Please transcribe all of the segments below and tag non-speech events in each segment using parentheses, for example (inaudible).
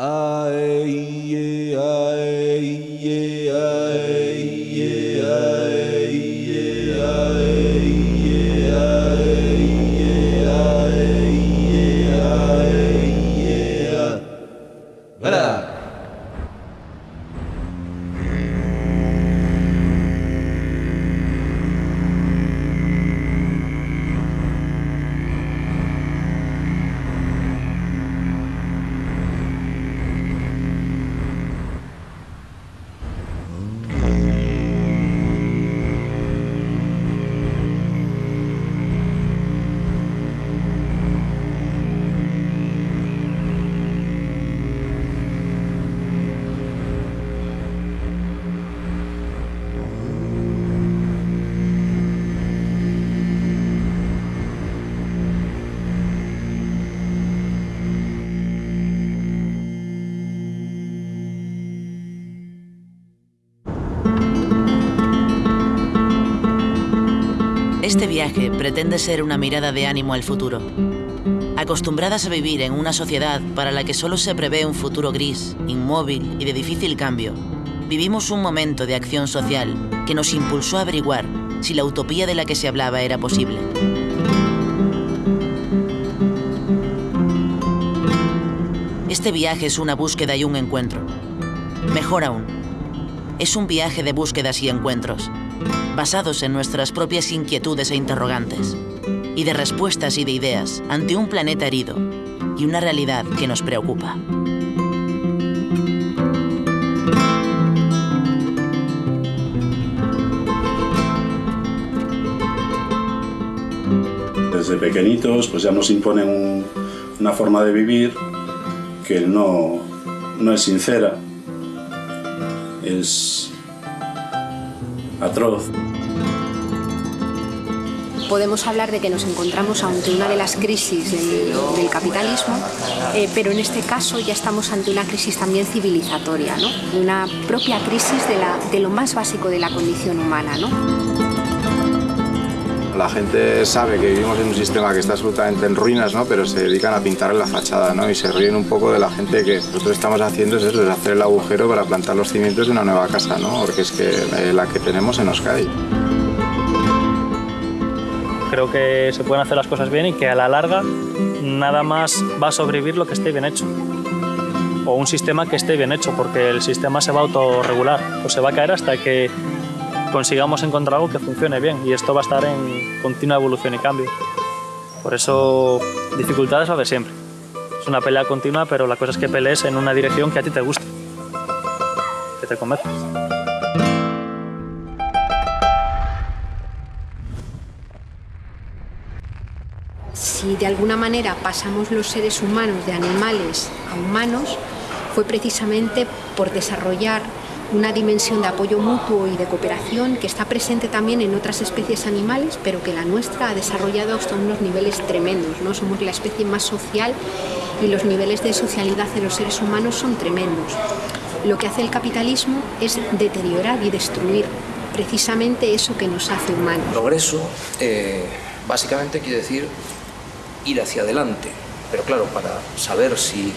Este ser una mirada de ánimo al futuro. Acostumbradas a vivir en una sociedad para la que solo se prevé un futuro gris, inmóvil y de difícil cambio, vivimos un momento de acción social que nos impulsó a averiguar si la utopía de la que se hablaba era posible. Este viaje es una búsqueda y un encuentro. Mejor aún, es un viaje de búsquedas y encuentros, basados en nuestras propias inquietudes e interrogantes, y de respuestas y de ideas ante un planeta herido y una realidad que nos preocupa. Desde pequeñitos pues ya nos imponen un- una forma de vivir que no, no es sincera, es atroz. Podemos hablar de que nos encontramos ante una de las crisis del, capitalismo, eh, pero en este caso ya estamos ante una crisis también civilizatoria, ¿no? una propia crisis de lo más básico de la condición humana. ¿no? La gente sabe que vivimos en un sistema que está absolutamente en ruinas, ¿no? pero se dedican a pintar en la fachada ¿no? y se ríen un poco de la gente que nosotros estamos haciendo es eso, es hacer el agujero para plantar los cimientos de una nueva casa, ¿no? porque es que eh, la que tenemos se nos cae. Creo que se pueden hacer las cosas bien y que a la larga nada más va a sobrevivir lo que esté bien hecho. O un sistema que esté bien hecho, porque el sistema se va a autorregular o se va a caer hasta que consigamos encontrar algo que funcione bien y esto va a estar en continua evolución y cambio. Por eso, dificultades va a haber siempre. Es una pelea continua, pero la cosa es que pelees en una dirección que a ti te guste, que te convenzca. Si de alguna manera pasamos los seres humanos de animales a humanos, fue precisamente por desarrollar una dimensión de apoyo mutuo y de cooperación que está presente también en otras especies animales, pero que la nuestra ha desarrollado hasta unos niveles tremendos. ¿no? Somos la especie más social y los niveles de socialidad de los seres humanos son tremendos. Lo que hace el capitalismo es deteriorar y destruir precisamente eso que nos hace humanos. Progreso eh, básicamente quiere decir ir hacia adelante, pero claro, para saber si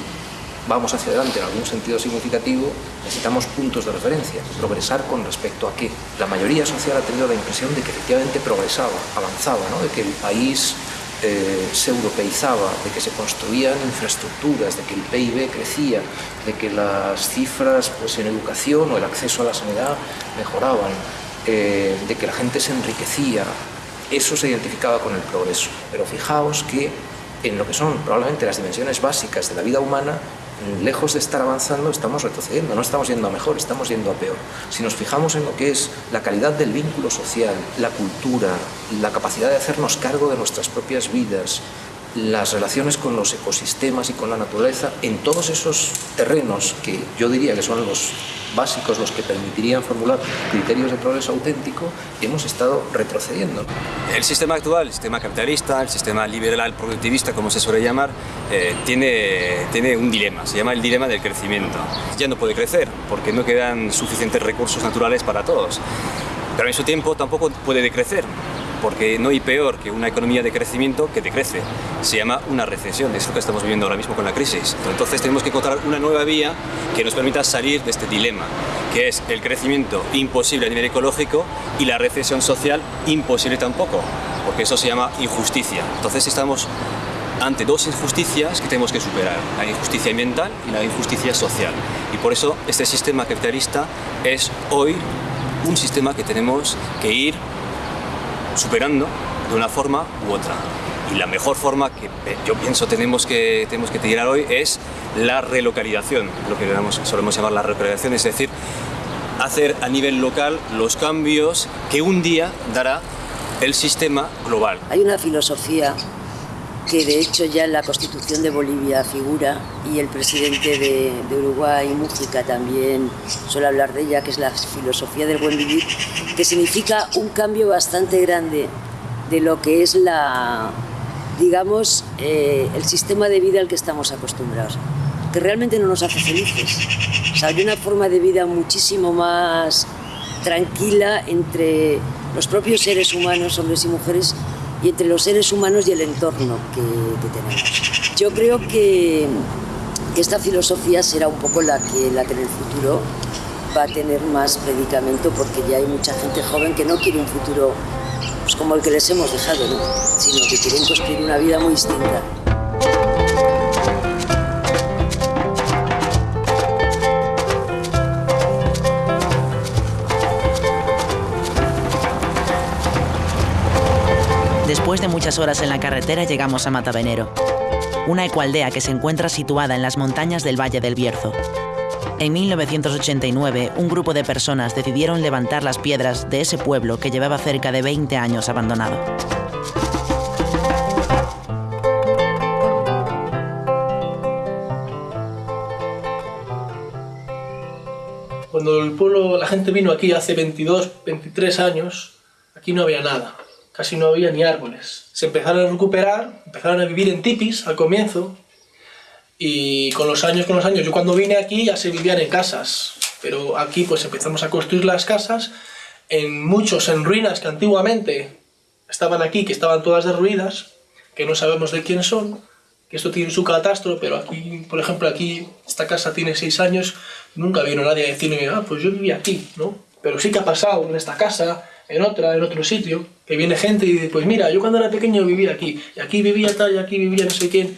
vamos hacia adelante en algún sentido significativo, necesitamos puntos de referencia. Progresar con respecto a qué. La mayoría social ha tenido la impresión de que efectivamente progresaba, avanzaba, ¿no? de que el país eh, se europeizaba, de que se construían infraestructuras, de que el PIB crecía, de que las cifras pues, en educación o el acceso a la sanidad mejoraban, eh, de que la gente se enriquecía. Eso se identificaba con el progreso. Pero fijaos que en lo que son probablemente las dimensiones básicas de la vida humana, lejos de estar avanzando, estamos retrocediendo, no estamos yendo a mejor, estamos yendo a peor. Si nos fijamos en lo que es la calidad del vínculo social, la cultura, la capacidad de hacernos cargo de nuestras propias vidas, las relaciones con los ecosistemas y con la naturaleza, en todos esos terrenos que yo diría que son los básicos, los que permitirían formular criterios de progreso auténtico, hemos estado retrocediendo. El sistema actual, el sistema capitalista, el sistema liberal productivista, como se suele llamar, eh, tiene, tiene un dilema, se llama el dilema del crecimiento. Ya no puede crecer porque no quedan suficientes recursos naturales para todos, pero en su tiempo tampoco puede decrecer porque no hay peor que una economía de crecimiento que decrece. Se llama una recesión, es lo que estamos viviendo ahora mismo con la crisis. Entonces tenemos que encontrar una nueva vía que nos permita salir de este dilema, que es el crecimiento imposible a nivel ecológico y la recesión social imposible tampoco, porque eso se llama injusticia. Entonces estamos ante dos injusticias que tenemos que superar, la injusticia ambiental y la injusticia social. Y por eso este sistema capitalista es hoy un sistema que tenemos que ir superando de una forma u otra. Y la mejor forma que yo pienso tenemos que, tenemos que tirar hoy es la relocalización, lo que solemos llamar la relocalización, es decir, hacer a nivel local los cambios que un día dará el sistema global. Hay una filosofía que de hecho ya en la Constitución de Bolivia figura y el presidente de, Uruguay, Mújica, también suele hablar de ella, que es la filosofía del buen vivir, que significa un cambio bastante grande de lo que es la, digamos, eh, el sistema de vida al que estamos acostumbrados, que realmente no nos hace felices. O sea, hay una forma de vida muchísimo más tranquila entre los propios seres humanos, hombres y mujeres, y entre los seres humanos y el entorno que, tenemos. Yo creo que, esta filosofía será un poco la que, la que en el futuro va a tener más predicamento porque ya hay mucha gente joven que no quiere un futuro pues, como el que les hemos dejado, sino que quieren construir una vida muy distinta. Después de muchas horas en la carretera llegamos a Matavenero, una ecualdea que se encuentra situada en las montañas del Valle del Bierzo. En 1989, un grupo de personas decidieron levantar las piedras de ese pueblo que llevaba cerca de 20 años abandonado. Cuando el pueblo, la gente vino aquí hace 22, 23 años, aquí no había nada casi no había ni árboles. Se empezaron a recuperar, empezaron a vivir en tipis al comienzo y con los años, con los años, yo cuando vine aquí ya se vivían en casas, pero aquí pues empezamos a construir las casas en muchos en ruinas que antiguamente estaban aquí, que estaban todas derruidas, que no sabemos de quién son, que esto tiene su catastro, pero aquí, por ejemplo, aquí esta casa tiene seis años, nunca vino nadie a decirme, ah, pues yo vivía aquí, ¿no? Pero sí que ha pasado en esta casa, en otra, en otro sitio, que viene gente y dice, pues mira, yo cuando era pequeño vivía aquí, y aquí vivía tal, y aquí vivía no sé quién,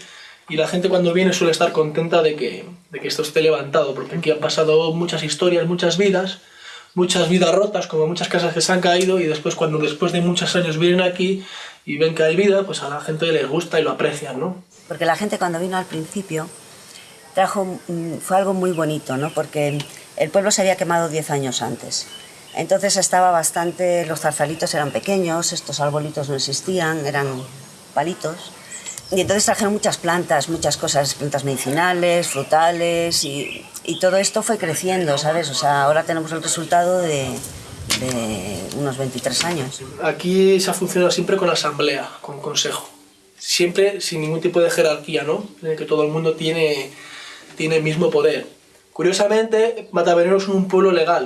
y la gente cuando viene suele estar contenta de que, de que esto esté levantado, porque aquí han pasado muchas historias, muchas vidas, muchas vidas rotas, como muchas casas que se han caído, y después cuando después de muchos años vienen aquí y ven que hay vida, pues a la gente les gusta y lo aprecian, ¿no? Porque la gente cuando vino al principio trajo, fue algo muy bonito, ¿no? Porque el pueblo se había quemado 10 años antes. Entonces estaba bastante, los zarzalitos eran pequeños, estos arbolitos no existían, eran palitos. Y entonces trajeron muchas plantas, muchas cosas, plantas medicinales, frutales, y, todo esto fue creciendo, ¿sabes? O sea, ahora tenemos el resultado de, unos 23 años. Aquí se ha funcionado siempre con asamblea, con consejo. Siempre sin ningún tipo de jerarquía, ¿no? En el que todo el mundo tiene, tiene el mismo poder. Curiosamente, Matavenero es un pueblo legal,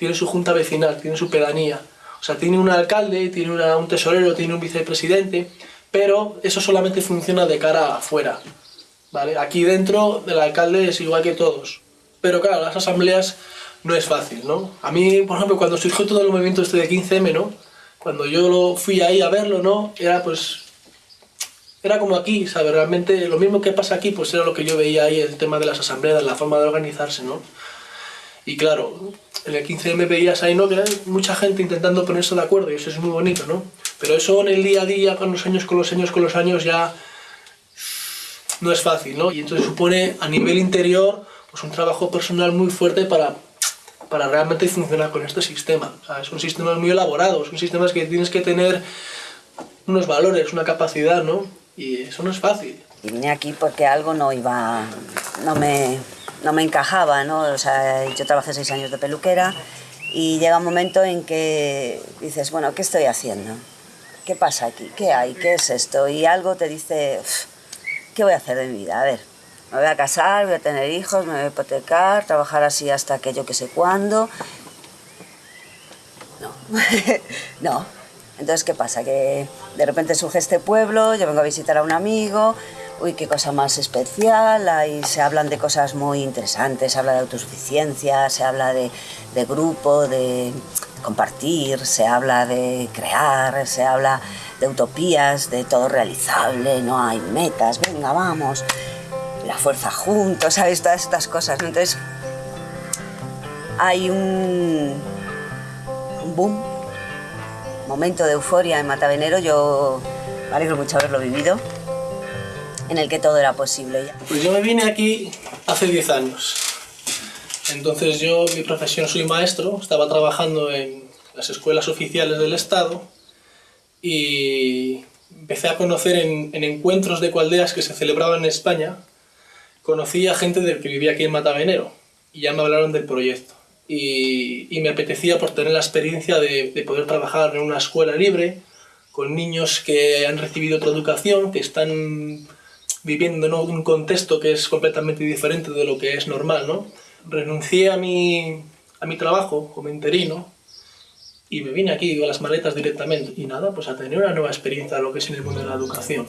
tiene su junta vecinal, tiene su pedanía. O sea, tiene un alcalde, tiene un tesorero, tiene un vicepresidente, pero eso solamente funciona de cara afuera. ¿vale? Aquí dentro el alcalde es igual que todos. Pero claro, las asambleas no es fácil, ¿no? A mí, por ejemplo, cuando surgió todo el movimiento este de 15M, ¿no? Cuando yo lo fui ahí a verlo, ¿no? Era pues... Era como aquí, ¿sabes? Realmente lo mismo que pasa aquí, pues era lo que yo veía ahí, el tema de las asambleas, la forma de organizarse, ¿no? Y claro, en el 15M veías ahí, ¿no? Que hay mucha gente intentando ponerse de acuerdo y eso es muy bonito, ¿no? Pero eso en el día a día, con los años, con los años, con los años, ya no es fácil, ¿no? Y entonces supone a nivel interior pues un trabajo personal muy fuerte para, para realmente funcionar con este sistema. O sea, son sistemas muy elaborados, son sistemas que tienes que tener unos valores, una capacidad, ¿no? Y eso no es fácil. Y vine aquí porque algo no iba, no me, no me encajaba, ¿no? O sea, yo trabajé seis años de peluquera y llega un momento en que dices, bueno, ¿qué estoy haciendo? ¿Qué pasa aquí? ¿Qué hay? ¿Qué es esto? Y algo te dice, ¿qué voy a hacer de mi vida? A ver, me voy a casar, voy a tener hijos, me voy a hipotecar, trabajar así hasta que yo que sé cuándo. No, (laughs) no. Entonces, ¿qué pasa? Que de repente surge este pueblo, yo vengo a visitar a un amigo, uy, qué cosa más especial, ahí se hablan de cosas muy interesantes, se habla de autosuficiencia, se habla de, de grupo, de compartir, se habla de crear, se habla de utopías, de todo realizable, no hay metas, venga, vamos, la fuerza juntos, ¿sabes? Todas estas cosas. ¿no? Entonces, hay un, boom, momento de euforia en Matavenero, yo me alegro mucho haberlo vivido, en el que todo era posible. Pues yo me vine aquí hace 10 años. Entonces yo, mi profesión, soy maestro, estaba trabajando en las escuelas oficiales del Estado y empecé a conocer en, en encuentros de cualdeas que se celebraban en España, conocí a gente del que vivía aquí en Matavenero y ya me hablaron del proyecto. Y, y me apetecía por tener la experiencia de, de poder trabajar en una escuela libre con niños que han recibido otra educación, que están viviendo en un contexto que es completamente diferente de lo que es normal, ¿no? Renuncié a mi, a mi trabajo como interino y me vine aquí con las maletas directamente y nada, pues a tener una nueva experiencia de lo que es en el mundo de la educación.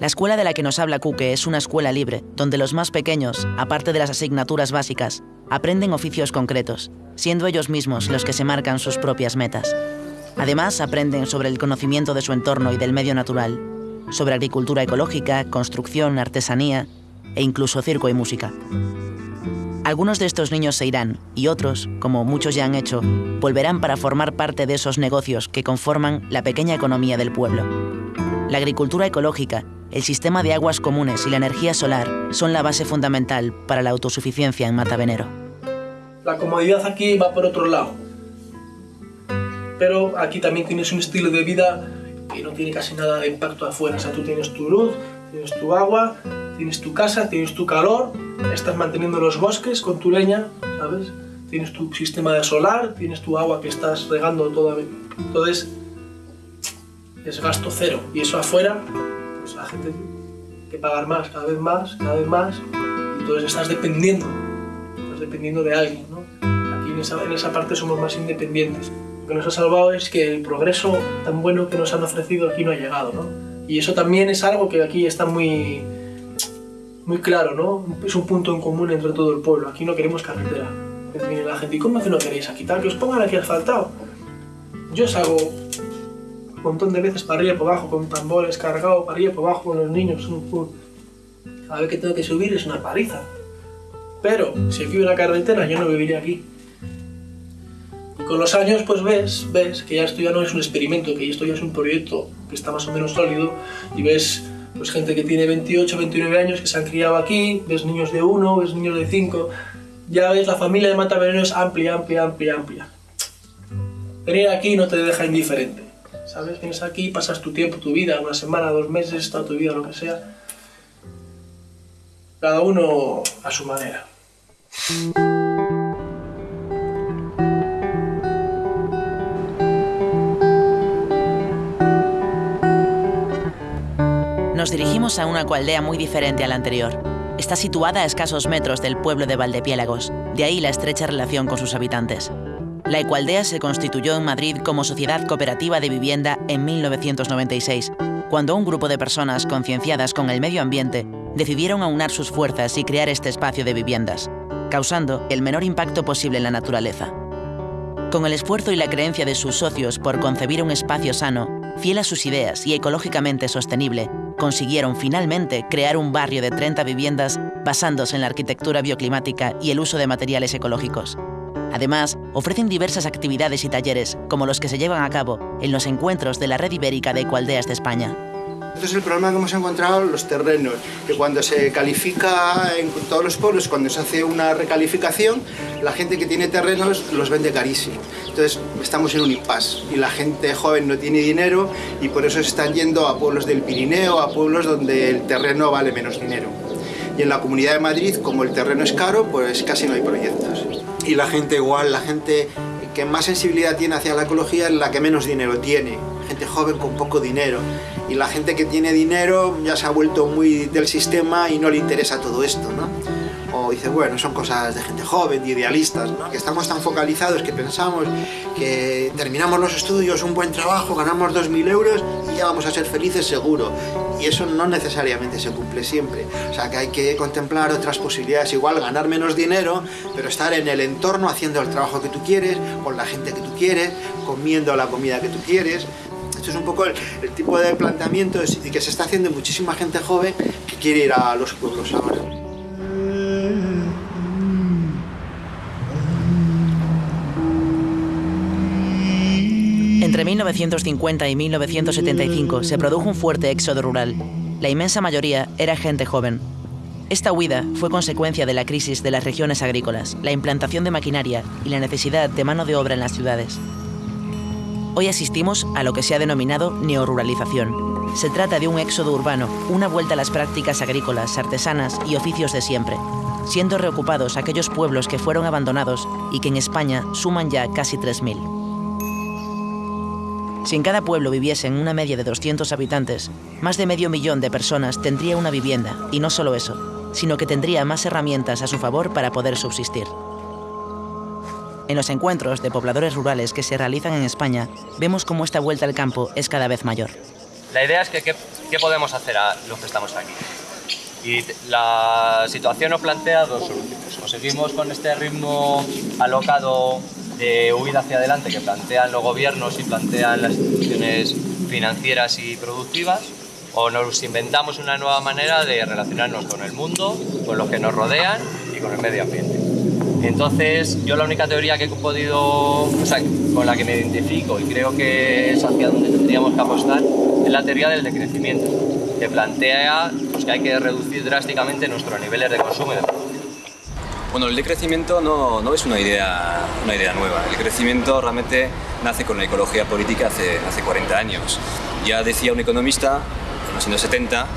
La escuela de la que nos habla Cuque es una escuela libre, donde los más pequeños, aparte de las asignaturas básicas, aprenden oficios concretos, siendo ellos mismos los que se marcan sus propias metas. Además, aprenden sobre el conocimiento de su entorno y del medio natural, sobre agricultura ecológica, construcción, artesanía e incluso circo y música. Algunos de estos niños se irán y otros, como muchos ya han hecho, volverán para formar parte de esos negocios que conforman la pequeña economía del pueblo. La agricultura ecológica, el sistema de aguas comunes y la energía solar son la base fundamental para la autosuficiencia en Matavenero. La comodidad aquí va por otro lado. Pero aquí también tienes un estilo de vida que no tiene casi nada de impacto afuera. O sea, tú tienes tu luz, tienes tu agua, tienes tu casa, tienes tu calor, estás manteniendo los bosques con tu leña, ¿sabes? Tienes tu sistema solar, tienes tu agua que estás regando toda... Entonces, es gasto cero. Y eso afuera, pues la gente tiene que pagar más, cada vez más, cada vez más. Y entonces estás dependiendo, estás dependiendo de alguien, ¿no? Aquí en esa, en esa parte somos más independientes. Lo que nos ha salvado es que el progreso tan bueno que nos han ofrecido aquí no ha llegado, ¿no? Y eso también es algo que aquí está muy, muy claro, ¿no? Es un punto en común entre todo el pueblo. Aquí no queremos carretera. Viene la gente, ¿y cómo que no queréis aquí tal? Que os pongan aquí asfaltado. Yo salgo un montón de veces para arriba y para abajo con tambores cargados, para arriba y para abajo con los niños. Cada vez que tengo que subir es una paliza. Pero si aquí hubiera carretera yo no viviría aquí. Con los años pues ves, ves que ya esto ya no es un experimento, que esto ya es un proyecto que está más o menos sólido y ves pues gente que tiene 28, 29 años que se han criado aquí, ves niños de 1, ves niños de 5, ya ves la familia de Mataveneno es amplia, amplia, amplia, amplia. Venir aquí no te deja indiferente, ¿sabes? Vienes aquí, pasas tu tiempo, tu vida, una semana, dos meses, toda tu vida, lo que sea. Cada uno a su manera. Nos dirigimos a una cualdea muy diferente a la anterior. Está situada a escasos metros del pueblo de Valdepiélagos, de ahí la estrecha relación con sus habitantes. La Ecualdea se constituyó en Madrid como sociedad cooperativa de vivienda en 1996, cuando un grupo de personas concienciadas con el medio ambiente decidieron aunar sus fuerzas y crear este espacio de viviendas, causando el menor impacto posible en la naturaleza. Con el esfuerzo y la creencia de sus socios por concebir un espacio sano, fiel a sus ideas y ecológicamente sostenible, consiguieron finalmente crear un barrio de 30 viviendas basándose en la arquitectura bioclimática y el uso de materiales ecológicos. Además, ofrecen diversas actividades y talleres, como los que se llevan a cabo en los encuentros de la Red Ibérica de Ecualdeas de España. Entonces el problema que hemos encontrado los terrenos, que cuando se califica en todos los pueblos, cuando se hace una recalificación, la gente que tiene terrenos los vende carísimo. Entonces estamos en un impasse y la gente joven no tiene dinero y por eso se están yendo a pueblos del Pirineo, a pueblos donde el terreno vale menos dinero. Y en la Comunidad de Madrid, como el terreno es caro, pues casi no hay proyectos. Y la gente igual, la gente que más sensibilidad tiene hacia la ecología es la que menos dinero tiene. Gente joven con poco dinero y la gente que tiene dinero ya se ha vuelto muy del sistema y no le interesa todo esto, ¿no? O dice, bueno, son cosas de gente joven, de idealistas. Que estamos tan focalizados que pensamos que terminamos los estudios, un buen trabajo, ganamos 2.000 euros y ya vamos a ser felices seguro. Y eso no necesariamente se cumple siempre. O sea que hay que contemplar otras posibilidades, igual ganar menos dinero, pero estar en el entorno haciendo el trabajo que tú quieres, con la gente que tú quieres, comiendo la comida que tú quieres. Esto es un poco el, el tipo de planteamiento que se está haciendo muchísima gente joven que quiere ir a los pueblos ahora. Entre 1950 y 1975 se produjo un fuerte éxodo rural. La inmensa mayoría era gente joven. Esta huida fue consecuencia de la crisis de las regiones agrícolas, la implantación de maquinaria y la necesidad de mano de obra en las ciudades. Hoy asistimos a lo que se ha denominado neoruralización. Se trata de un éxodo urbano, una vuelta a las prácticas agrícolas, artesanas y oficios de siempre, siendo reocupados aquellos pueblos que fueron abandonados y que en España suman ya casi 3.000. Si en cada pueblo viviesen una media de 200 habitantes, más de medio millón de personas tendría una vivienda, y no solo eso, sino que tendría más herramientas a su favor para poder subsistir. En los encuentros de pobladores rurales que se realizan en España, vemos cómo esta vuelta al campo es cada vez mayor. La idea es que qué, podemos hacer a los que estamos aquí. Y la situación nos plantea dos soluciones. O seguimos con este ritmo alocado de huida hacia adelante que plantean los gobiernos y plantean las instituciones financieras y productivas, o nos inventamos una nueva manera de relacionarnos con el mundo, con los que nos rodean y con el medio ambiente. Entonces, yo la única teoría que he podido, o sea, con la que me identifico y creo que es hacia donde tendríamos que apostar, es la teoría del decrecimiento, que plantea pues, que hay que reducir drásticamente nuestros niveles de consumo y de producción. Bueno, el decrecimiento no, no, es una idea, una idea nueva. El crecimiento realmente nace con la ecología política hace, hace 40 años. Ya decía un economista, en los años 70,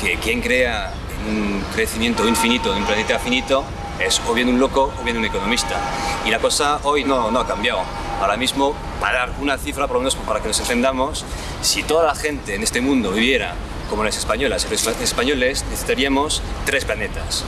que quien crea un crecimiento infinito de un planeta finito es o bien un loco o bien un economista. Y la cosa hoy no, no ha cambiado. Ahora mismo, para dar una cifra, por lo menos para que nos entendamos, si toda la gente en este mundo viviera como las españolas y los españoles, necesitaríamos tres planetas.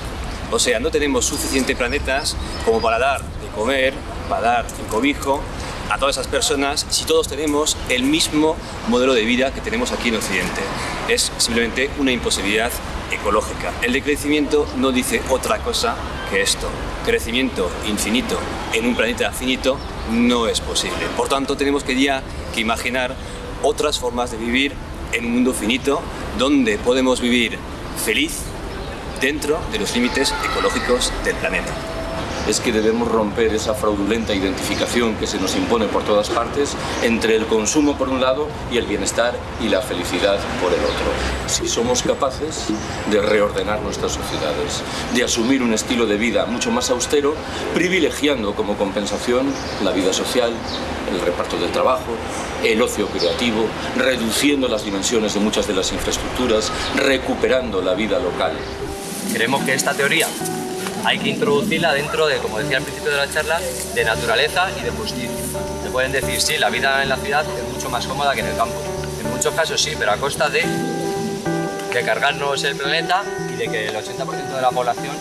O sea, no tenemos suficientes planetas como para dar de comer, para dar el cobijo a todas esas personas si todos tenemos el mismo modelo de vida que tenemos aquí en Occidente. Es simplemente una imposibilidad ecológica. El decrecimiento no dice otra cosa que esto. Crecimiento infinito en un planeta finito no es posible. Por tanto, tenemos que ya que imaginar otras formas de vivir en un mundo finito donde podemos vivir feliz, dentro de los límites ecológicos del planeta. Es que debemos romper esa fraudulenta identificación que se nos impone por todas partes entre el consumo por un lado y el bienestar y la felicidad por el otro. Si somos capaces de reordenar nuestras sociedades, de asumir un estilo de vida mucho más austero, privilegiando como compensación la vida social, el reparto del trabajo, el ocio creativo, reduciendo las dimensiones de muchas de las infraestructuras, recuperando la vida local, Creemos que esta teoría hay que introducirla dentro de, como decía al principio de la charla, de naturaleza y de justicia. Se pueden decir, sí, la vida en la ciudad es mucho más cómoda que en el campo. En muchos casos sí, pero a costa de, de cargarnos el planeta y de que el 80% de la población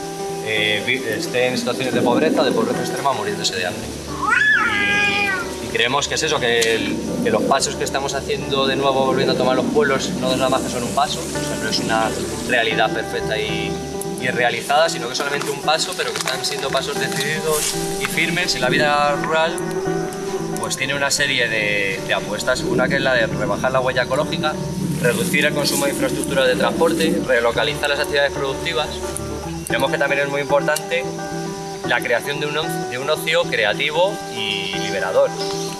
eh, esté en situaciones de pobreza, de pobreza extrema, muriéndose de hambre. Y, creemos que es eso, que, los pasos que estamos haciendo de nuevo volviendo a tomar los pueblos no es nada más que son un paso, no es una realidad perfecta y, y realizada, sino que solamente un paso, pero que están siendo pasos decididos y firmes. Y la vida rural pues tiene una serie de, de apuestas, una que es la de rebajar la huella ecológica, reducir el consumo de infraestructura de transporte, relocalizar las actividades productivas. Vemos que también es muy importante la creación de un, de un ocio creativo y liberador.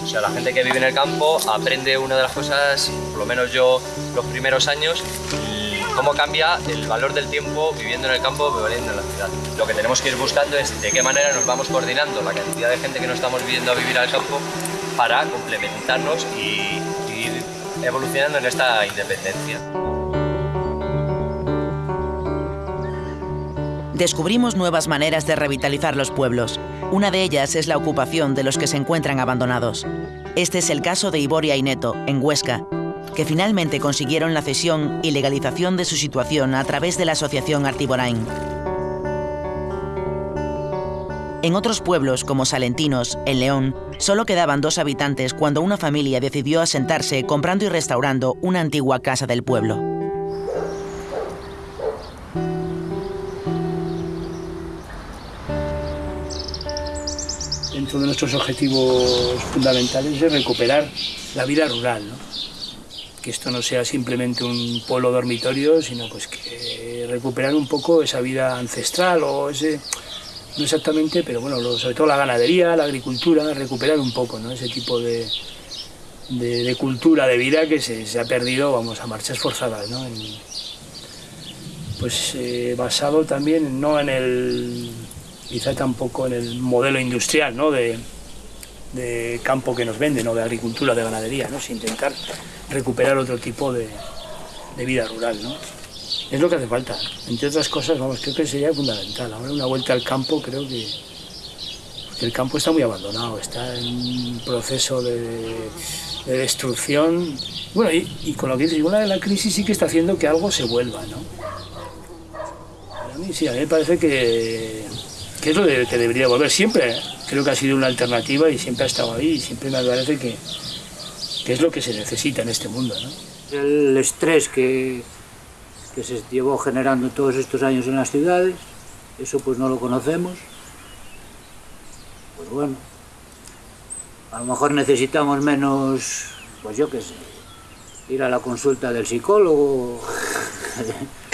O sea, la gente que vive en el campo aprende una de las cosas, por lo menos yo los primeros años, cómo cambia el valor del tiempo viviendo en el campo viviendo en la ciudad. Lo que tenemos que ir buscando es de qué manera nos vamos coordinando la cantidad de gente que no estamos viviendo a vivir al campo para complementarnos y, ir evolucionando en esta independencia. Descubrimos nuevas maneras de revitalizar los pueblos. Una de ellas es la ocupación de los que se encuentran abandonados. Este es el caso de Iboria y Neto, en Huesca, que finalmente consiguieron la cesión y legalización de su situación a través de la asociación Artiborain. En otros pueblos, como Salentinos, en León, solo quedaban dos habitantes cuando una familia decidió asentarse comprando y restaurando una antigua casa del pueblo. Dentro de nuestros objetivos fundamentales es recuperar la vida rural, ¿no? Que esto no sea simplemente un pueblo dormitorio, sino pues que recuperar un poco esa vida ancestral o ese, no exactamente, pero bueno, sobre todo la ganadería, la agricultura, recuperar un poco ¿no? ese tipo de, de, cultura de vida que se, ha perdido, vamos, a marchas forzadas, ¿no? pues eh, basado también no en el, quizá tampoco en el modelo industrial, ¿no? De, de campo que nos venden, ¿no? de agricultura, de ganadería, ¿no? sin intentar recuperar otro tipo de, de vida rural. ¿no? Es lo que hace falta. Entre otras cosas, vamos, creo que sería fundamental. Ahora una vuelta al campo, creo que, el campo está muy abandonado, está en un proceso de, destrucción. Bueno, y, con lo que dices, de la crisis sí que está haciendo que algo se vuelva, ¿no? A mí sí, a mí me parece que, que es lo que debería volver siempre. Creo que ha sido una alternativa y siempre ha estado ahí y siempre me parece que, que es lo que se necesita en este mundo, ¿no? El estrés que, que se llevó generando todos estos años en las ciudades, eso pues no lo conocemos. Pues bueno, a lo mejor necesitamos menos, pues yo qué sé, ir a la consulta del psicólogo, ¿me (laughs) (laughs)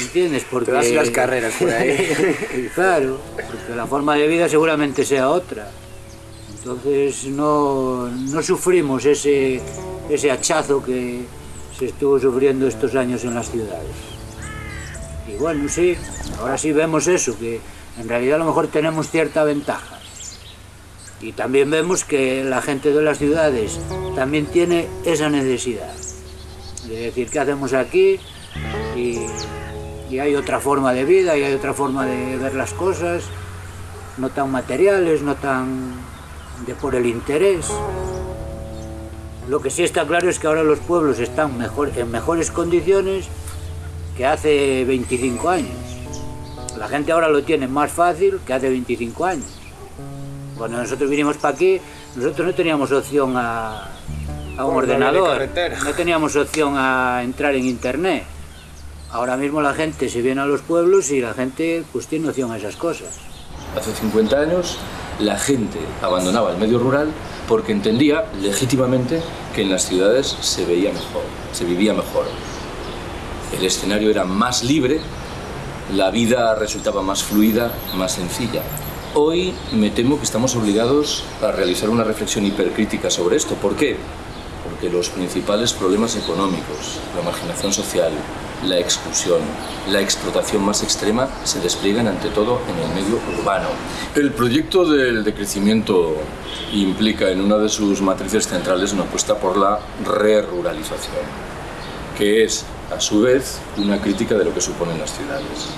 entiendes? Porque... Te las carreras por ahí. (laughs) claro, porque la forma de vida seguramente sea otra. Entonces no, no sufrimos ese, ese hachazo que, se estuvo sufriendo estos años en las ciudades. Y bueno, sí, ahora sí vemos eso, que en realidad a lo mejor tenemos cierta ventaja. Y también vemos que la gente de las ciudades también tiene esa necesidad. De decir, ¿qué hacemos aquí? Y, y hay otra forma de vida, y hay otra forma de ver las cosas, no tan materiales, no tan de por el interés. Lo que sí está claro es que ahora los pueblos están mejor, en mejores condiciones que hace 25 años. La gente ahora lo tiene más fácil que hace 25 años. Cuando nosotros vinimos para aquí, nosotros no teníamos opción a, un ordenador, no teníamos opción a entrar en internet. Ahora mismo la gente se viene a los pueblos y la gente pues tiene opción a esas cosas. Hace 50 años la gente abandonaba el medio rural porque entendía legítimamente que en las ciudades se veía mejor, se vivía mejor. El escenario era más libre, la vida resultaba más fluida, más sencilla. Hoy me temo que estamos obligados a realizar una reflexión hipercrítica sobre esto. ¿Por qué? Porque los principales problemas económicos, la marginación social, la exclusión, la explotación más extrema se despliegan ante todo en el medio urbano. El proyecto del decrecimiento implica en una de sus matrices centrales una apuesta por la re-ruralización, que es a su vez una crítica de lo que suponen las ciudades.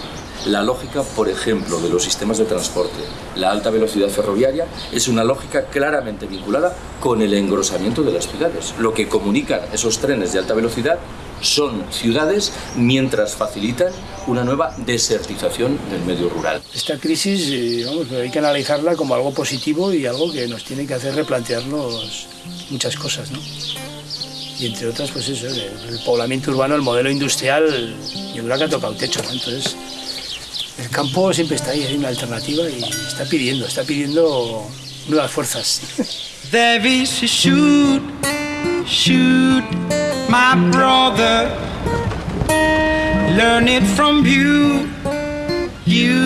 La lógica, por ejemplo, de los sistemas de transporte, la alta velocidad ferroviaria, es una lógica claramente vinculada con el engrosamiento de las ciudades. Lo que comunican esos trenes de alta velocidad son ciudades mientras facilitan una nueva desertización del medio rural. Esta crisis eh, vamos, hay que analizarla como algo positivo y algo que nos tiene que hacer replantearnos muchas cosas. ¿no? Y entre otras, pues eso, el, poblamiento urbano, el modelo industrial, yo creo que ha tocado techo. ¿no? Entonces, el campo siempre está ahí, hay una alternativa y está pidiendo, está pidiendo nuevas fuerzas. shoot my brother. Learn it from you, you,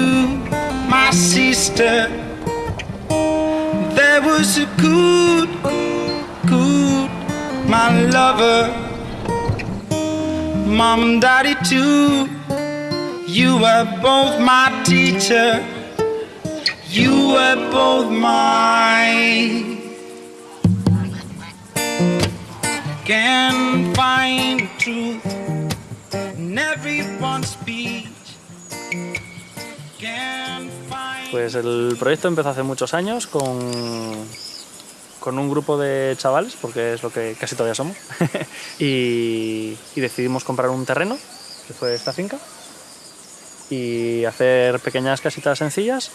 my sister. There was a good, good, my lover. Mom and daddy too. You were both my teacher. You were both Pues el proyecto empezó hace muchos años con, con un grupo de chavales, porque es lo que casi todavía somos, (laughs) y decidimos comprar un terreno, que fue esta finca, y hacer pequeñas casitas sencillas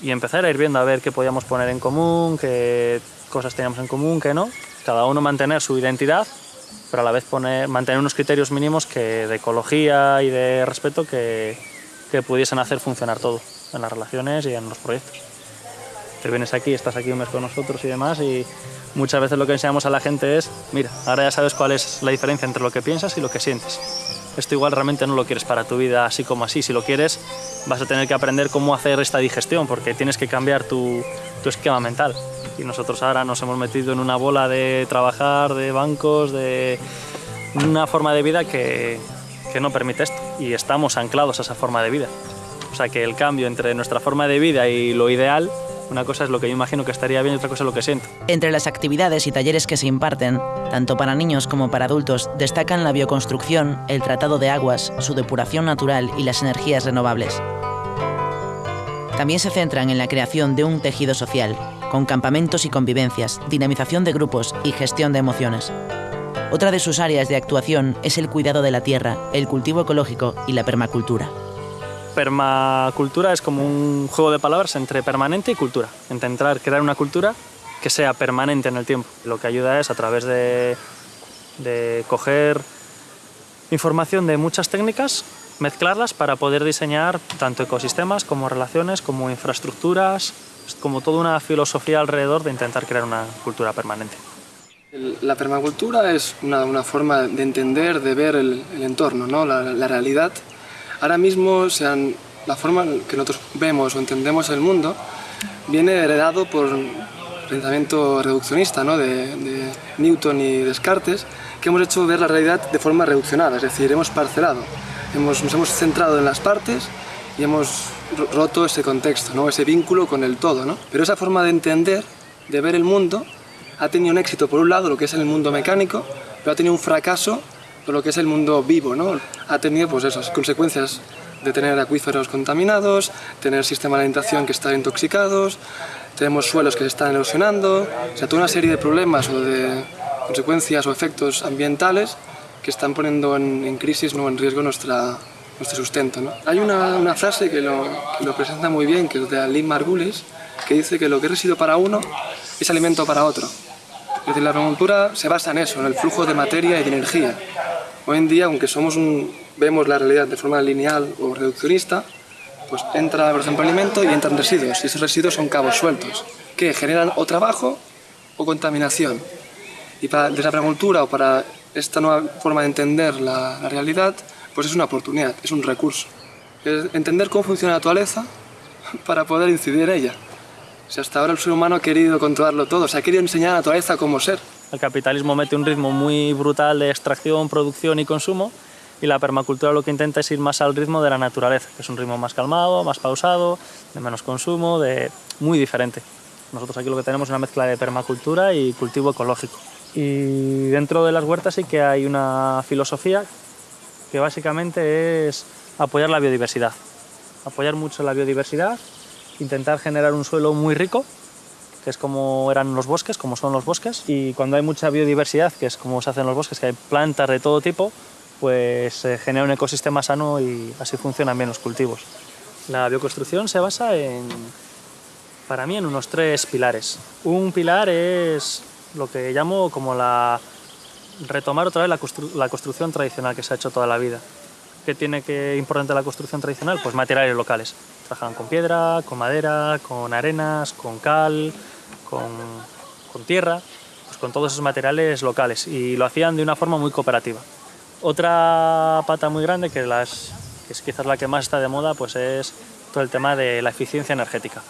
y empezar a ir viendo a ver qué podíamos poner en común, qué cosas teníamos en común, qué no. Cada uno mantener su identidad, pero a la vez poner, mantener unos criterios mínimos que, de ecología y de respeto que, que pudiesen hacer funcionar todo en las relaciones y en los proyectos. Te vienes aquí, estás aquí un mes con nosotros y demás y muchas veces lo que enseñamos a la gente es, mira, ahora ya sabes cuál es la diferencia entre lo que piensas y lo que sientes. Esto igual realmente no lo quieres para tu vida así como así. Si lo quieres, vas a tener que aprender cómo hacer esta digestión porque tienes que cambiar tu, tu esquema mental. Y nosotros ahora nos hemos metido en una bola de trabajar, de bancos, de una forma de vida que, que no permite esto. Y estamos anclados a esa forma de vida. O sea que el cambio entre nuestra forma de vida y lo ideal una cosa es lo que yo imagino que estaría bien y otra cosa es lo que siento. Entre las actividades y talleres que se imparten, tanto para niños como para adultos, destacan la bioconstrucción, el tratado de aguas, su depuración natural y las energías renovables. También se centran en la creación de un tejido social, con campamentos y convivencias, dinamización de grupos y gestión de emociones. Otra de sus áreas de actuación es el cuidado de la tierra, el cultivo ecológico y la permacultura. Permacultura es como un juego de palabras entre permanente y cultura. Intentar crear una cultura que sea permanente en el tiempo. Lo que ayuda es a través de, de coger información de muchas técnicas, mezclarlas para poder diseñar tanto ecosistemas como relaciones, como infraestructuras, como toda una filosofía alrededor de intentar crear una cultura permanente. La permacultura es una, una forma de entender, de ver el, el entorno, ¿no? la, la realidad Ahora mismo la forma que nosotros vemos o entendemos el mundo viene heredado por pensamiento reduccionista ¿no? de, de, Newton y Descartes, que hemos hecho ver la realidad de forma reduccionada, es decir, hemos parcelado, hemos, nos hemos centrado en las partes y hemos roto ese contexto, ¿no? ese vínculo con el todo. ¿no? Pero esa forma de entender, de ver el mundo, ha tenido un éxito por un lado, lo que es el mundo mecánico, pero ha tenido un fracaso lo que es el mundo vivo, ¿no? Ha tenido pues esas consecuencias de tener acuíferos contaminados, tener sistemas de alimentación que están intoxicados, tenemos suelos que se están erosionando, o sea, toda una serie de problemas o de consecuencias o efectos ambientales que están poniendo en, en crisis, no en riesgo nuestra, nuestro sustento. ¿no? Hay una, frase que lo, presenta muy bien, que es de Aline Margulis, que dice que lo que es residuo para uno es alimento para otro. Es decir, la agricultura se basa en eso, en el flujo de materia y de energía. Hoy en día, aunque somos vemos la realidad de forma lineal o reduccionista, pues entra, por ejemplo, alimento y entran residuos, y esos residuos son cabos sueltos, que generan o trabajo o contaminación. Y para desde la agricultura o para esta nueva forma de entender la realidad, pues es una oportunidad, es un recurso. Es entender cómo funciona la naturaleza (laughs) para poder incidir en ella. O sea, hasta ahora el ser humano ha querido controlarlo todo, o sea, ha querido enseñar a la naturaleza cómo ser. El capitalismo mete un ritmo muy brutal de extracción, producción y consumo y la permacultura lo que intenta es ir más al ritmo de la naturaleza, que es un ritmo más calmado, más pausado, de menos consumo, de muy diferente. Nosotros aquí lo que tenemos es una mezcla de permacultura y cultivo ecológico. Y dentro de las huertas sí que hay una filosofía que básicamente es apoyar la biodiversidad. Apoyar mucho la biodiversidad intentar generar un suelo muy rico, que es como eran los bosques, como son los bosques, y cuando hay mucha biodiversidad, que es como se hacen los bosques, que hay plantas de todo tipo, pues se genera un ecosistema sano y así funcionan bien los cultivos. La bioconstrucción se basa en, para mí, en unos tres pilares. Un pilar es lo que llamo como la retomar otra vez la, constru la construcción tradicional que se ha hecho toda la vida. ¿Qué tiene que importante la construcción tradicional? Pues materiales locales. Trabajaban con piedra, con madera, con arenas, con cal, con, con tierra, pues con todos esos materiales locales y lo hacían de una forma muy cooperativa. Otra pata muy grande, que, las, que es quizás la que más está de moda, pues es todo el tema de la eficiencia energética.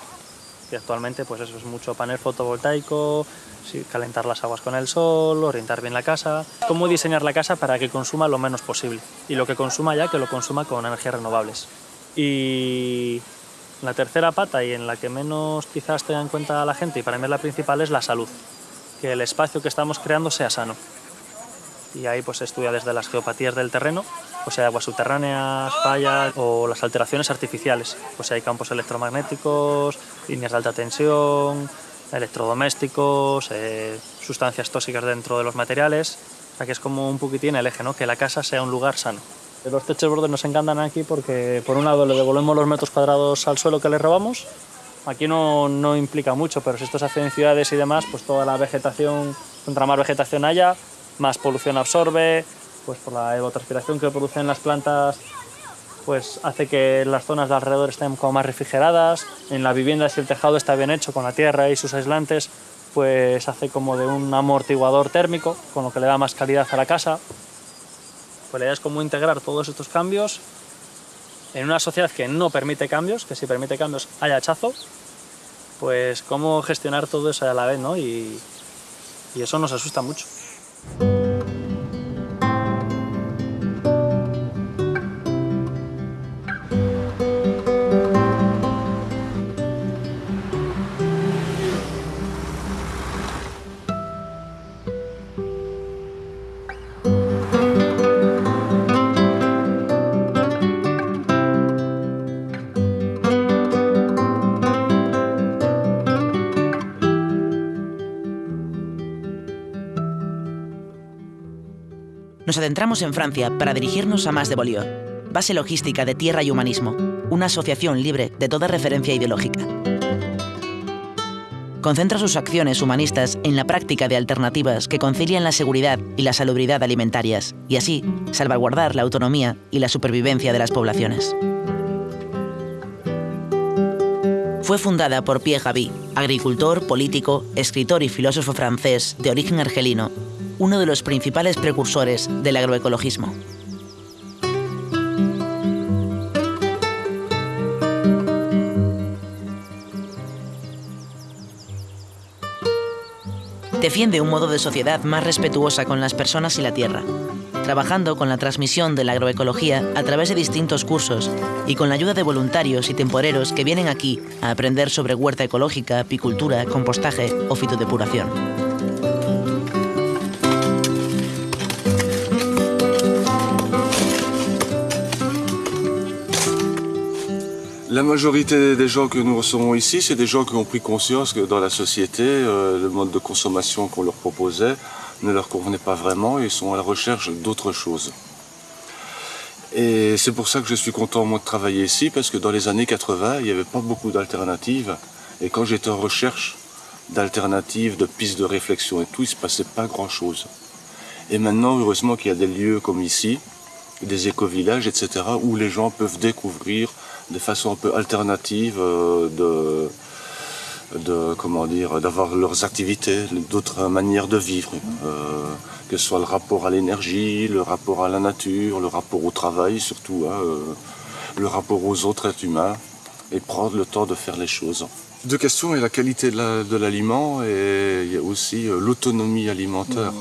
Y actualmente pues eso es mucho panel fotovoltaico, sí, calentar las aguas con el sol, orientar bien la casa, cómo diseñar la casa para que consuma lo menos posible y lo que consuma ya que lo consuma con energías renovables. Y la tercera pata y en la que menos quizás tenga en cuenta la gente y para mí es la principal es la salud, que el espacio que estamos creando sea sano. Y ahí pues estudia desde las geopatías del terreno, o sea, aguas subterráneas, fallas o las alteraciones artificiales, pues hay campos electromagnéticos, líneas de alta tensión, electrodomésticos, eh, sustancias tóxicas dentro de los materiales, o sea que es como un poquitín el eje, ¿no? que la casa sea un lugar sano. Los techos bordes nos encantan aquí porque por un lado le devolvemos los metros cuadrados al suelo que le robamos Aquí no, no implica mucho, pero si esto se hace en ciudades y demás, pues toda la vegetación, contra más vegetación haya, más polución absorbe, pues por la evotranspiración que producen las plantas pues hace que las zonas de alrededor estén como más refrigeradas. En la vivienda, si el tejado está bien hecho con la tierra y sus aislantes, pues hace como de un amortiguador térmico, con lo que le da más calidad a la casa. Pues la idea es como integrar todos estos cambios en una sociedad que no permite cambios, que si permite cambios hay hachazo, pues cómo gestionar todo eso a la vez, ¿no? Y eso nos asusta mucho. Nos adentramos en Francia para dirigirnos a Más de base logística de Tierra y Humanismo, una asociación libre de toda referencia ideológica. Concentra sus acciones humanistas en la práctica de alternativas que concilian la seguridad y la salubridad alimentarias, y así salvaguardar la autonomía y la supervivencia de las poblaciones. Fue fundada por Pierre Gaby, agricultor, político, escritor y filósofo francés de origen argelino, uno de los principales precursores del agroecologismo. Defiende un modo de sociedad más respetuosa con las personas y la tierra, trabajando con la transmisión de la agroecología a través de distintos cursos y con la ayuda de voluntarios y temporeros que vienen aquí a aprender sobre huerta ecológica, apicultura, compostaje o fitodepuración. La majorité des gens que nous recevons ici, c'est des gens qui ont pris conscience que dans la société, euh, le mode de consommation qu'on leur proposait ne leur convenait pas vraiment et sont à la recherche d'autre chose. Et c'est pour ça que je suis content moi de travailler ici, parce que dans les années 80, il n'y avait pas beaucoup d'alternatives. Et quand j'étais en recherche d'alternatives, de pistes de réflexion et tout, il ne se passait pas grand-chose. Et maintenant, heureusement qu'il y a des lieux comme ici, des éco-villages, etc., où les gens peuvent découvrir de façon un peu alternative euh, de, de comment dire d'avoir leurs activités, d'autres manières de vivre, euh, que ce soit le rapport à l'énergie, le rapport à la nature, le rapport au travail surtout, hein, euh, le rapport aux autres êtres humains, et prendre le temps de faire les choses. Deux questions, a la qualité de l'aliment et il y a aussi l'autonomie alimentaire.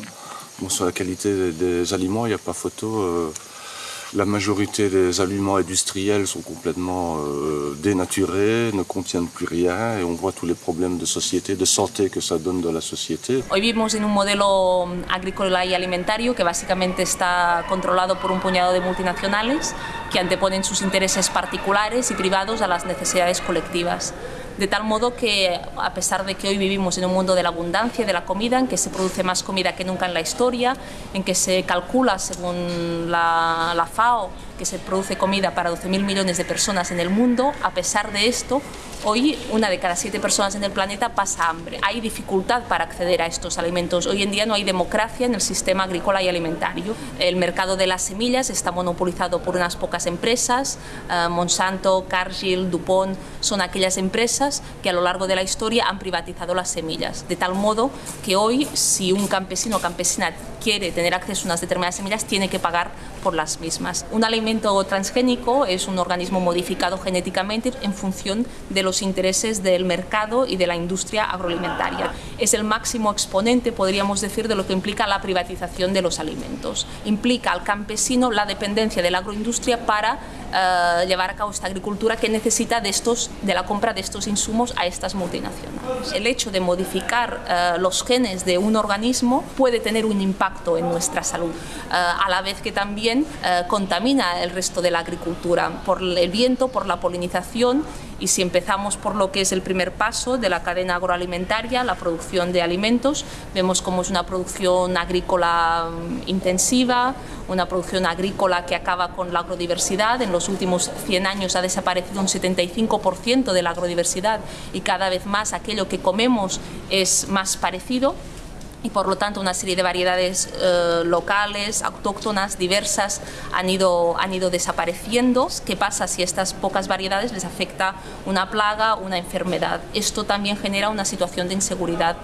Bon, sur la qualité des aliments, il n'y a pas photo. La majorité des aliments industriels sont complètement euh, dénaturés, ne contiennent plus rien et on voit tous les problèmes de société, de santé que ça donne dans la société. Hoy vivimos en un modelo agrícola y alimentario que básicamente está controlado por un puñado de multinacionales que anteponen sus intereses particulares y privados a las necesidades colectivas de tal modo que a pesar de que hoy vivimos en un mundo de la abundancia de la comida, en que se produce más comida que nunca en la historia, en que se calcula según la, la FAO que se produce comida para 12.000 millones de personas en el mundo, a pesar de esto, hoy una de cada siete personas en el planeta pasa hambre. Hay dificultad para acceder a estos alimentos. Hoy en día no hay democracia en el sistema agrícola y alimentario. El mercado de las semillas está monopolizado por unas pocas empresas. Uh, Monsanto, Cargill, Dupont son aquellas empresas que a lo largo de la historia han privatizado las semillas. De tal modo que hoy, si un campesino o campesina quiere tener acceso a unas determinadas semillas, tiene que pagar por las mismas. Un alimento transgénico es un organismo modificado genéticamente en función de los intereses del mercado y de la industria agroalimentaria. Es el máximo exponente, podríamos decir, de lo que implica la privatización de los alimentos. Implica al campesino la dependencia de la agroindustria para uh, llevar a cabo esta agricultura que necesita de, estos, de la compra de estos insumos a estas multinacionales. El hecho de modificar uh, los genes de un organismo puede tener un impacto en nuestra salud, uh, a la vez que también contamina el resto de la agricultura por el viento, por la polinización Y si empezamos por lo que es el primer paso de la cadena agroalimentaria, la producción de alimentos, vemos cómo es una producción agrícola mm, intensiva, una producción agrícola que acaba con la agrodiversidad. En los últimos 100 años ha desaparecido un 75% de la agrodiversidad y cada vez más aquello que comemos es más parecido y por lo tanto una serie de variedades eh, locales, autóctonas, diversas han ido, han ido desapareciendo. ¿Qué pasa si estas pocas variedades les afecta una plaga, una enfermedad? Esto también genera una situación de inseguridad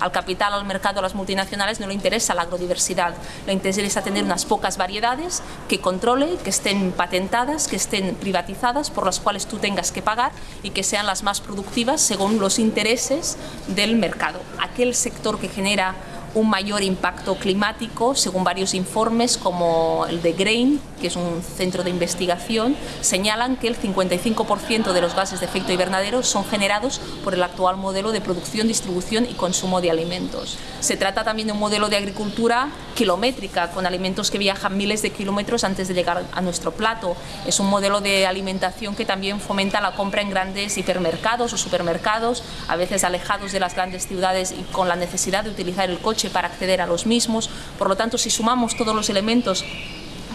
al capital, al mercado, a las multinacionales no le interesa la agrodiversidad, le interesa tener unas pocas variedades que controle, que estén patentadas, que estén privatizadas, por las cuales tú tengas que pagar y que sean las más productivas según los intereses del mercado. Aquel sector que genera un mayor impacto climático, según varios informes como el de Grain, que es un centro de investigación, señalan que el 55% de los gases de efecto invernadero son generados por el actual modelo de producción, distribución y consumo de alimentos. Se trata también de un modelo de agricultura kilométrica, con alimentos que viajan miles de kilómetros antes de llegar a nuestro plato. Es un modelo de alimentación que también fomenta la compra en grandes hipermercados o supermercados, a veces alejados de las grandes ciudades y con la necesidad de utilizar el coche para acceder a los mismos. Por lo tanto, si sumamos todos los elementos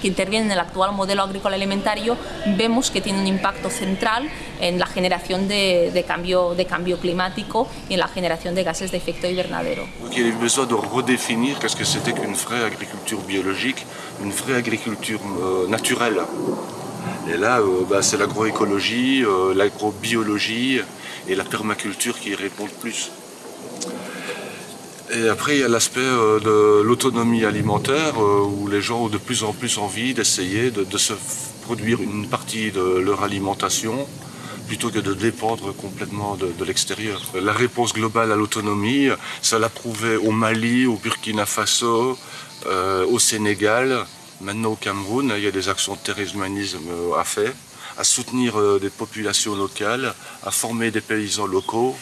que intervienen en el actual modelo agrícola alimentario, vemos que tiene un impacto central en la generación de, de, cambio, de cambio climático y en la generación de gases de efecto invernadero. Il y a besoin de redéfinir qu'est-ce que c'était qu'une vraie agriculture biologique, une vraie agriculture euh, naturelle. Et là, euh, bah, c'est l'agroécologie, euh, l'agrobiologie et la permaculture qui y répondent plus. Et après, il y a l'aspect euh, de l'autonomie alimentaire, euh, où les gens ont de plus en plus envie d'essayer de, se produire une partie de leur alimentation, plutôt que de dépendre complètement de, l'extérieur. La réponse globale à l'autonomie, ça l'a prouvé au Mali, au Burkina Faso, euh, au Sénégal, maintenant au Cameroun, il y a des actions de terrorisme à faire à soutenir des populations locales, à former des paysans locaux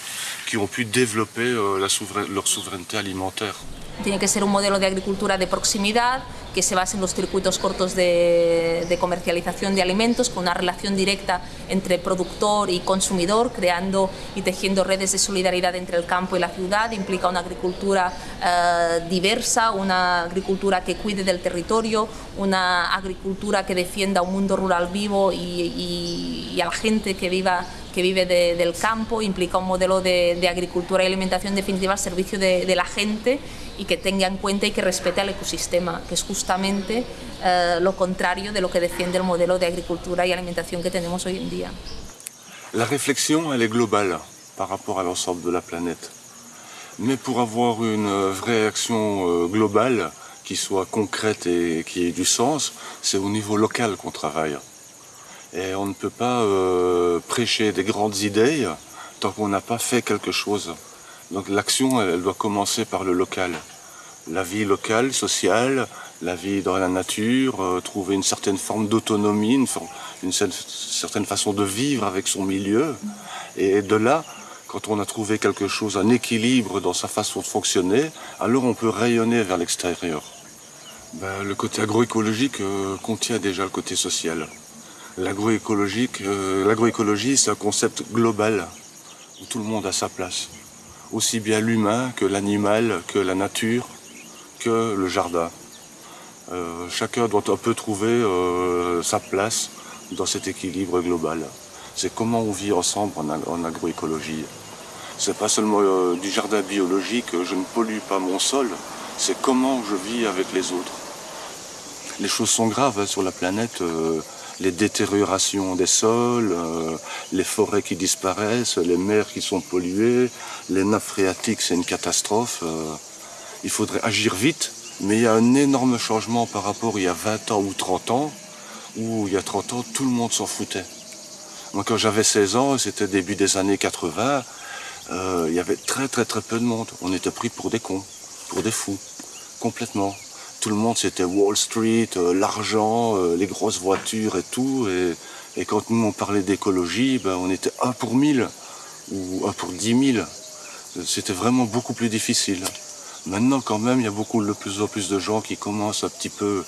qui ont pu développer souverain leur souveraineté alimentaire. Tiene que ser un de de proximidad que se base en los circuitos cortos de, comercialización de alimentos, con una relación directa entre productor y consumidor, creando y tejiendo redes de solidaridad entre el campo y la ciudad. Implica una agricultura eh, diversa, una agricultura que cuide del territorio, una agricultura que defienda un mundo rural vivo y, y a la gente que viva que vive de, del campo, implica un modelo de, de, agricultura y alimentación definitiva al servicio de, de, la gente y que tenga en cuenta y que respete al ecosistema, que es justamente eh, lo contrario de lo que defiende el modelo de agricultura y alimentación que tenemos hoy en día. La réflexion, elle est globale par rapport à l'ensemble de la planète. Mais pour avoir une vraie action globale, qui soit concrète et qui ait du sens, c'est au niveau local qu'on travaille. Et on ne peut pas euh, prêcher des grandes idées tant qu'on n'a pas fait quelque chose. Donc l'action, elle, doit commencer par le local. La vie locale, sociale, la vie dans la nature, euh, trouver une certaine forme d'autonomie, une, certaine façon de vivre avec son milieu. Et de là, quand on a trouvé quelque chose, un équilibre dans sa façon de fonctionner, alors on peut rayonner vers l'extérieur. Ben, le côté agroécologique euh, contient déjà le côté social. L'agroécologique, euh, l'agroécologie, c'est un concept global où tout le monde a sa place. Aussi bien l'humain que l'animal, que la nature, que le jardin. Euh, chacun doit un peu trouver euh, sa place dans cet équilibre global. C'est comment on vit ensemble en, en agroécologie. C'est pas seulement du jardin biologique, je ne pollue pas mon sol, c'est comment je vis avec les autres. Les choses sont graves hein, sur la planète les détériorations des sols, euh, les forêts qui disparaissent, les mers qui sont polluées, les nappes phréatiques, c'est une catastrophe. Euh, il faudrait agir vite, mais il y a un énorme changement par rapport il y a 20 ans ou 30 ans, où il y a 30 ans, tout le monde s'en foutait. Moi, quand j'avais 16 ans, c'était début des années 80, euh, il y avait très très très peu de monde. On était pris pour des cons, pour des fous, complètement tout le monde c'était Wall Street, euh, l'argent, euh, les grosses voitures et tout. Et, quand nous on parlait d'écologie, ben, on était un pour mille ou un pour dix mille. C'était vraiment beaucoup plus difficile. Maintenant quand même, il y a beaucoup de plus en plus de gens qui commencent un petit peu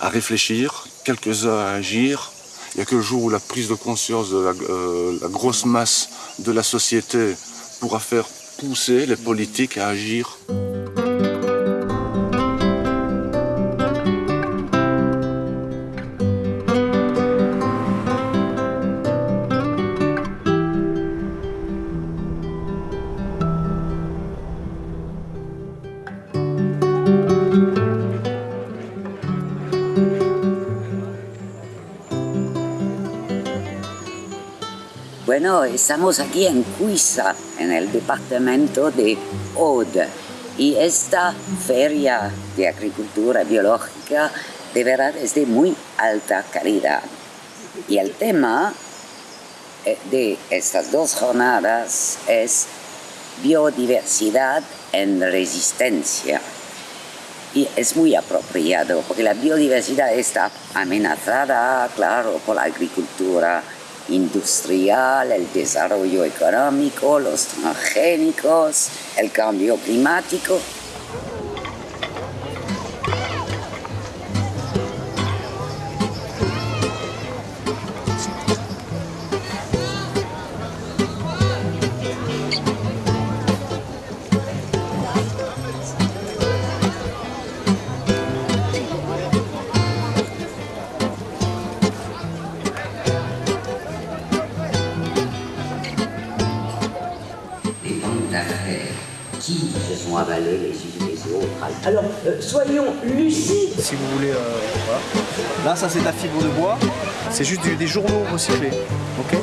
à réfléchir, quelques-uns à agir, Il n'y a que le jour où la prise de conscience de euh, la grosse masse de la société pourra faire pousser les politiques à agir. Bueno, estamos aquí en Cuisa, en el departamento de Aude, y esta feria de agricultura biológica de verdad es de muy alta calidad. Y el tema eh, de estas dos jornadas es biodiversidad en resistencia. Y es muy apropiado porque la biodiversidad está amenazada, claro, por la agricultura industrial, el desarrollo económico, los transgénicos, el cambio climático. Alors, euh, soyons lucides. Si vous voulez, euh, voilà. Là, ça c'est la fibre de bois. C'est juste du- des journaux recyclés. Ok?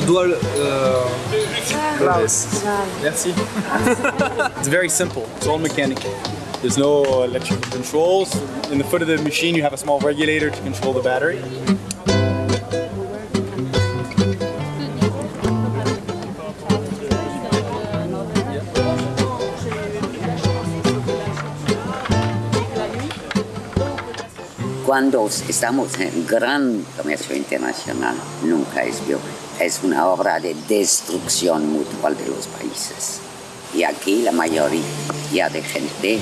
Je dois le. euh, do this. Merci. (laughs) it's very simple. It's all mechanical. There's no electrical controls. In the foot of the machine, you have a small regulator to control the battery. Cuando estamos en gran comercio internacional, nunca es bio, es una obra de destrucción mutual de los países. Y aquí la mayoría de gente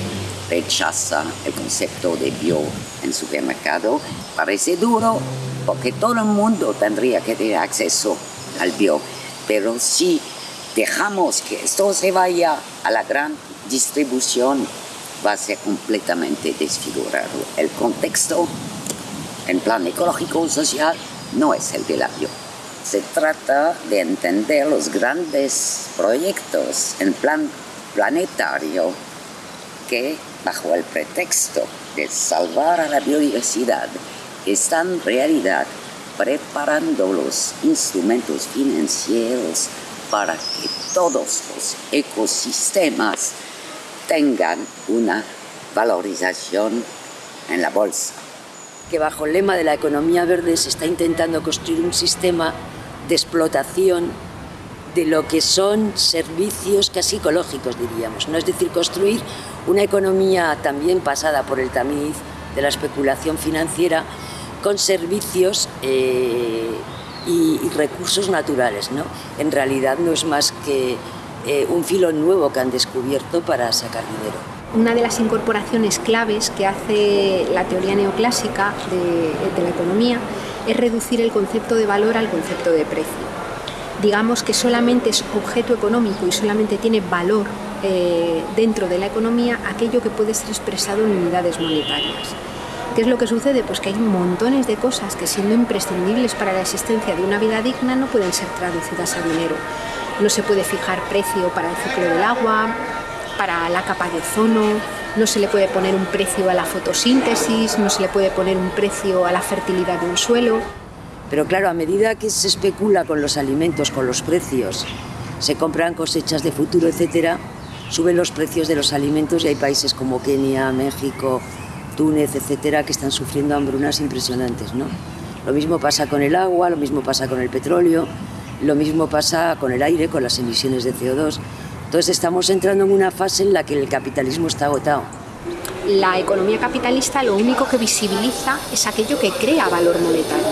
rechaza el concepto de bio en supermercado. Parece duro porque todo el mundo tendría que tener acceso al bio. Pero si dejamos que esto se vaya a la gran distribución, va a ser completamente desfigurado. El contexto en plan ecológico o social no es el de la bio. Se trata de entender los grandes proyectos en plan planetario que, bajo el pretexto de salvar a la biodiversidad, están en realidad preparando los instrumentos financieros para que todos los ecosistemas tengan una valorización en la bolsa. Que bajo el lema de la economía verde se está intentando construir un sistema de explotación de lo que son servicios casi ecológicos, diríamos. ¿no? Es decir, construir una economía también pasada por el tamiz de la especulación financiera con servicios eh, y, recursos naturales. ¿no? En realidad no es más que eh, un filo nuevo que han descubierto para sacar dinero. Una de las incorporaciones claves que hace la teoría neoclásica de la economía es reducir el concepto de valor al concepto de precio. Digamos que solamente es objeto económico y solamente tiene valor eh, dentro de la economía aquello que puede ser expresado en unidades monetarias. ¿Qué es lo que sucede? Pues que hay montones de cosas que siendo imprescindibles para la existencia de una vida digna no pueden ser traducidas a dinero. No se puede fijar precio para el ciclo del agua, para la capa de ozono, no se le puede poner un precio a la fotosíntesis, no se le puede poner un precio a la fertilidad de un suelo. Pero claro, a medida que se especula con los alimentos, con los precios, se compran cosechas de futuro, etcétera, suben los precios de los alimentos y hay países como Kenia, México, Túnez, etcétera, que están sufriendo hambrunas impresionantes, ¿no? Lo mismo pasa con el agua, lo mismo pasa con el petróleo, lo mismo pasa con el aire, con las emisiones de CO2. Entonces estamos entrando en una fase en la que el capitalismo está agotado. La economía capitalista lo único que visibiliza es aquello que crea valor monetario.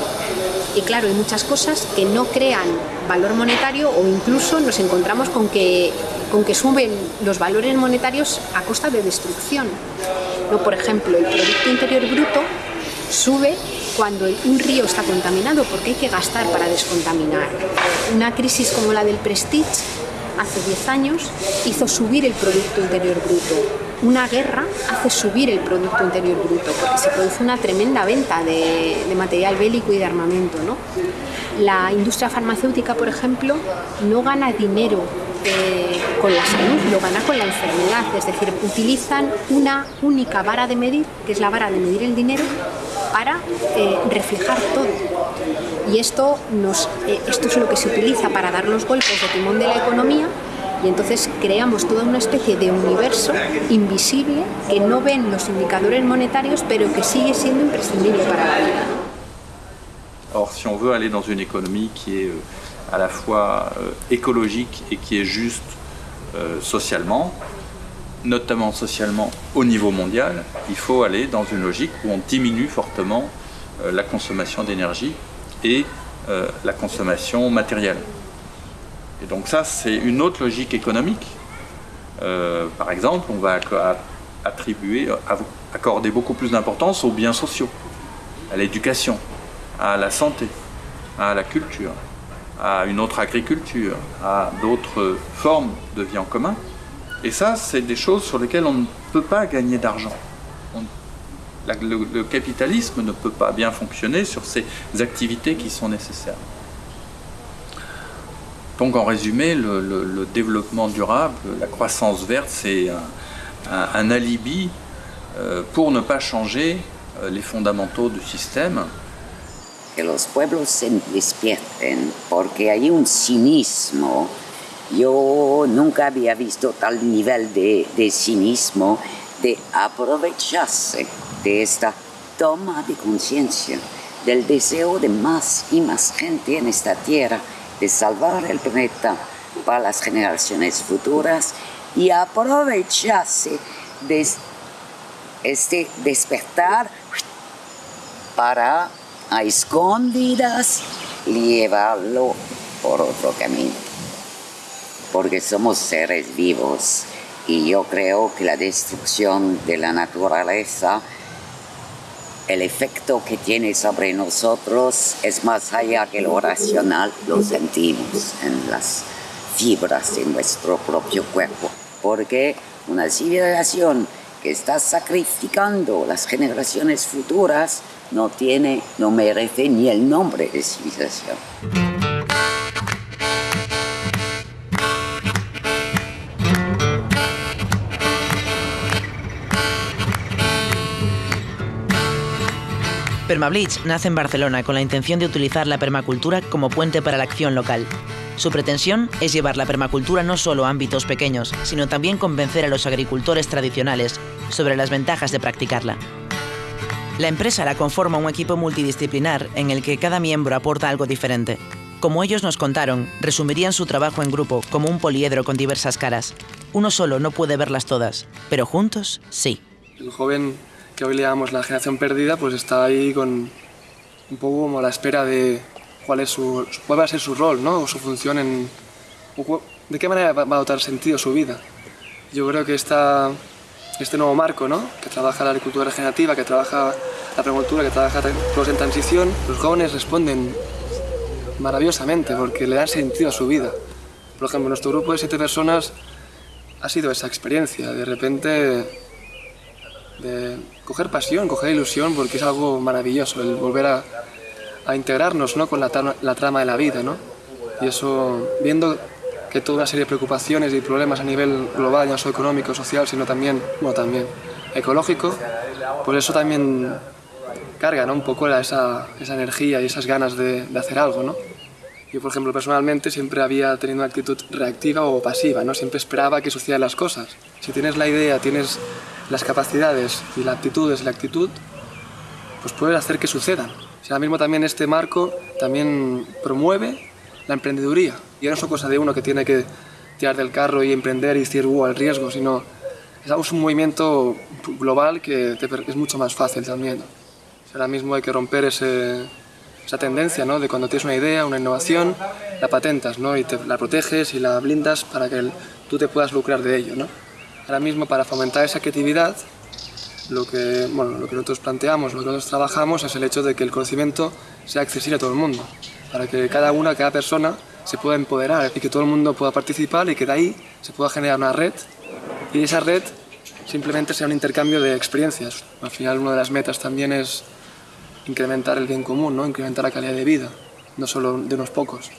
Y claro, hay muchas cosas que no crean valor monetario o incluso nos encontramos con que, con que suben los valores monetarios a costa de destrucción. ¿No? Por ejemplo, el Producto Interior Bruto sube cuando un río está contaminado porque hay que gastar para descontaminar. Una crisis como la del Prestige hace 10 años hizo subir el Producto Interior Bruto. Una guerra hace subir el Producto Interior Bruto porque se produce una tremenda venta de, material bélico y de armamento. ¿no? La industria farmacéutica, por ejemplo, no gana dinero eh, con la salud, lo gana con la enfermedad. Es decir, utilizan una única vara de medir, que es la vara de medir el dinero, para eh, reflejar todo. Y esto, nos, eh, esto es lo que se utiliza para dar los golpes de timón de la economía y entonces creamos toda una especie de universo invisible que no ven los indicadores monetarios pero que sigue siendo imprescindible para la vida. Or, si on veut aller dans une économie qui est euh, à la fois euh, écologique et qui est juste euh, socialement, notamment socialement au niveau mondial, il faut aller dans une logique où on diminue fortement euh, la consommation d'énergie et euh, la consommation matérielle. Et donc ça, c'est une autre logique économique. Euh, par exemple, on va attribuer, accorder beaucoup plus d'importance aux biens sociaux, à l'éducation, à la santé, à la culture, à une autre agriculture, à d'autres formes de vie en commun. Et ça, c'est des choses sur lesquelles on ne peut pas gagner d'argent. Le, capitalisme ne peut pas bien fonctionner sur ces activités qui sont nécessaires. Donc en résumé, le, développement durable, la croissance verte, c'est un, alibi euh, pour ne pas changer euh, les fondamentaux du système. que los pueblos se despierten porque hay un cinismo. Yo nunca había visto tal nivel de, de de aprovecharse de esta toma de conciencia, del deseo de más y más gente en esta tierra, de salvar el planeta para las generaciones futuras y aprovecharse de este despertar para a escondidas llevarlo por otro camino. Porque somos seres vivos y yo creo que la destrucción de la naturaleza, el efecto que tiene sobre nosotros es más allá que lo racional, lo sentimos en las fibras de nuestro propio cuerpo. Porque una civilización que está sacrificando las generaciones futuras no tiene, no merece ni el nombre de civilización. Permableach nace en Barcelona con la intención de utilizar la permacultura como puente para la acción local. Su pretensión es llevar la permacultura no solo a ámbitos pequeños, sino también convencer a los agricultores tradicionales sobre las ventajas de practicarla. La empresa la conforma un equipo multidisciplinar en el que cada miembro aporta algo diferente. Como ellos nos contaron, resumirían su trabajo en grupo como un poliedro con diversas caras. Uno solo no puede verlas todas, pero juntos sí. El joven que hoy le llamamos la generación perdida, pues está ahí con un poco como a la espera de cuál, es su, cuál va a ser su rol, ¿no? O su función en... o ¿De qué manera va a dotar sentido su vida? Yo creo que esta, este nuevo marco, ¿no? Que trabaja la agricultura regenerativa, que trabaja la permacultura, que trabaja todos en transición, los jóvenes responden maravillosamente porque le dan sentido a su vida. Por ejemplo, nuestro grupo de siete personas ha sido esa experiencia, de repente de coger pasión, coger ilusión, porque es algo maravilloso el volver a, a integrarnos ¿no? con la, trama- la trama de la vida. ¿no? Y eso, viendo que toda una serie de preocupaciones y problemas a nivel global, ya no solo económico, social, sino también, bueno, también ecológico, pues eso también carga ¿no? un poco la- esa, esa energía y esas ganas de, de hacer algo. ¿no? Yo, por ejemplo, personalmente siempre había tenido una actitud reactiva o pasiva, ¿no? Siempre esperaba que sucedieran las cosas. Si tienes la idea, tienes las capacidades y la aptitud es la actitud, pues puedes hacer que sucedan. O sea, ahora mismo también este marco también promueve la emprendeduría. Y no es cosa de uno que tiene que tirar del carro y emprender y decir, uh, al riesgo, sino es un movimiento global que es mucho más fácil también. ahora mismo hay que romper esa tendencia ¿no? de cuando tienes una idea, una innovación, la patentas ¿no? y te, la proteges y la blindas para que tú te puedas lucrar de ello. ¿no? Ahora mismo para fomentar esa creatividad, lo que, bueno, lo que nosotros planteamos, lo que nosotros trabajamos es el hecho de que el conocimiento sea accesible a todo el mundo, para que cada una, cada persona se pueda empoderar y que todo el mundo pueda participar y que de ahí se pueda generar una red y esa red simplemente sea un intercambio de experiencias. Al final una de las metas también es incrementar el bien común, ¿no? incrementar la calidad de vida, no solo de unos pocos.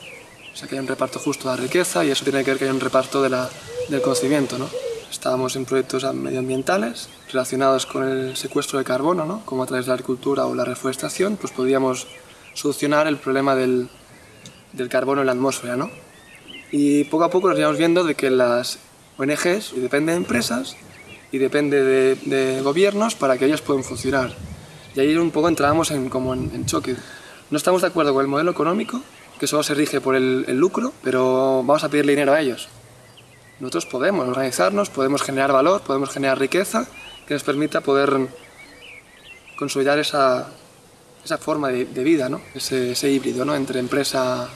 O sea, que haya un reparto justo de la riqueza y eso tiene que ver que haya un reparto de la, del conocimiento. ¿no? Estábamos en proyectos medioambientales relacionados con el secuestro de carbono, ¿no? como a través de la agricultura o la reforestación, pues podíamos solucionar el problema del, del carbono en la atmósfera. ¿no? Y poco a poco nos íbamos viendo de que las ONGs, y depende de empresas, y depende de, de gobiernos para que ellos puedan funcionar. Y ahí un poco entramos en, como en, choque. No estamos de acuerdo con el modelo económico, que solo se rige por el, lucro, pero vamos a pedirle dinero a ellos. Nosotros podemos organizarnos, podemos generar valor, podemos generar riqueza que nos permita poder consolidar esa, esa forma de, vida, ¿no? ese, ese, híbrido ¿no? entre empresa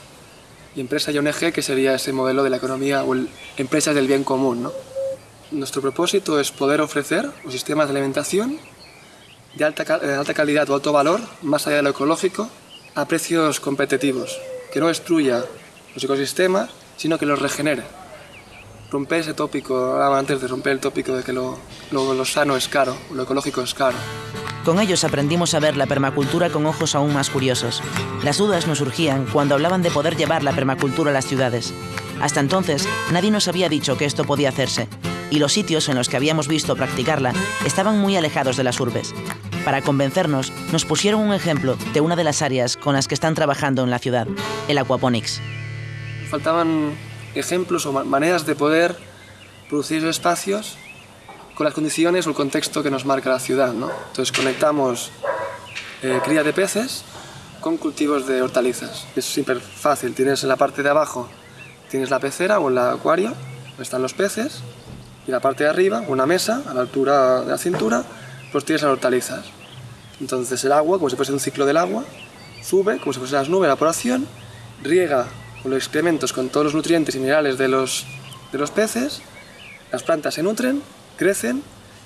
y empresa y ONG, que sería ese modelo de la economía o el, empresas del bien común. ¿no? Nuestro propósito es poder ofrecer un sistema de alimentación de alta, alta calidad o alto valor, más allá de lo ecológico, a precios competitivos, que no destruya los ecosistemas, sino que los regenere. Romper ese tópico, hablaba antes de romper el tópico de que lo, lo, lo sano es caro, lo ecológico es caro. Con ellos aprendimos a ver la permacultura con ojos aún más curiosos. Las dudas nos surgían cuando hablaban de poder llevar la permacultura a las ciudades. Hasta entonces, nadie nos había dicho que esto podía hacerse, y los sitios en los que habíamos visto practicarla estaban muy alejados de las urbes. Para convencernos, nos pusieron un ejemplo de una de las áreas con las que están trabajando en la ciudad, el aquaponics. Faltaban ejemplos o maneras de poder producir espacios con las condiciones o el contexto que nos marca la ciudad. ¿no? Entonces conectamos eh, cría de peces con cultivos de hortalizas. Es súper fácil, tienes en la parte de abajo tienes la pecera o el acuario, donde están los peces, y la parte de arriba, una mesa a la altura de la cintura, pues tienes las hortalizas. Entonces el agua, como si fuese un ciclo del agua, sube, como si fuese las nubes, la evaporación, riega con los excrementos, con todos los nutrientes y minerales de los, de los peces, las plantas se nutren, crecen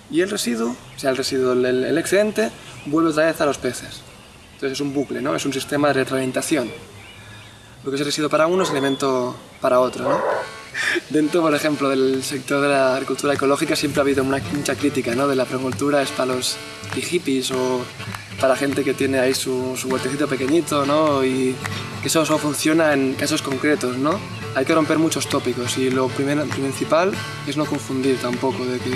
y el residuo, o sea, el residuo, el, excedente, vuelve otra vez a los peces. Entonces es un bucle, ¿no? es un sistema de retroalimentación. Lo que es residuo para uno es alimento para otro. ¿no? (laughs) Dentro, por ejemplo, del sector de la agricultura ecológica siempre ha habido mucha crítica, ¿no? De la agricultura es para los hippies o para gente que tiene ahí su, su huertecito pequeñito, ¿no? Y que eso solo funciona en casos concretos, ¿no? Hay que romper muchos tópicos y lo primero, principal es no confundir tampoco de que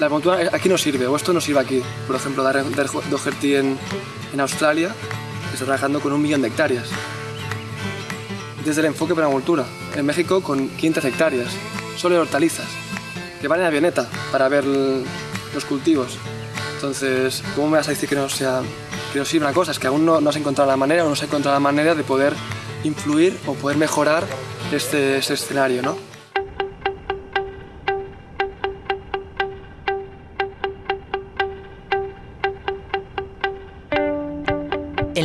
la agricultura aquí no sirve o esto no sirve aquí. Por ejemplo, Darren Doherty en, en Australia está trabajando con un millón de hectáreas desde el enfoque permacultura. En México con 500 hectáreas, solo de hortalizas, que van en avioneta para ver los cultivos. Entonces, ¿cómo me vas a decir que no sea que no sirve una cosa? Es que aún no, no has encontrado la manera o no se ha encontrado la manera de poder influir o poder mejorar este, este escenario, ¿no?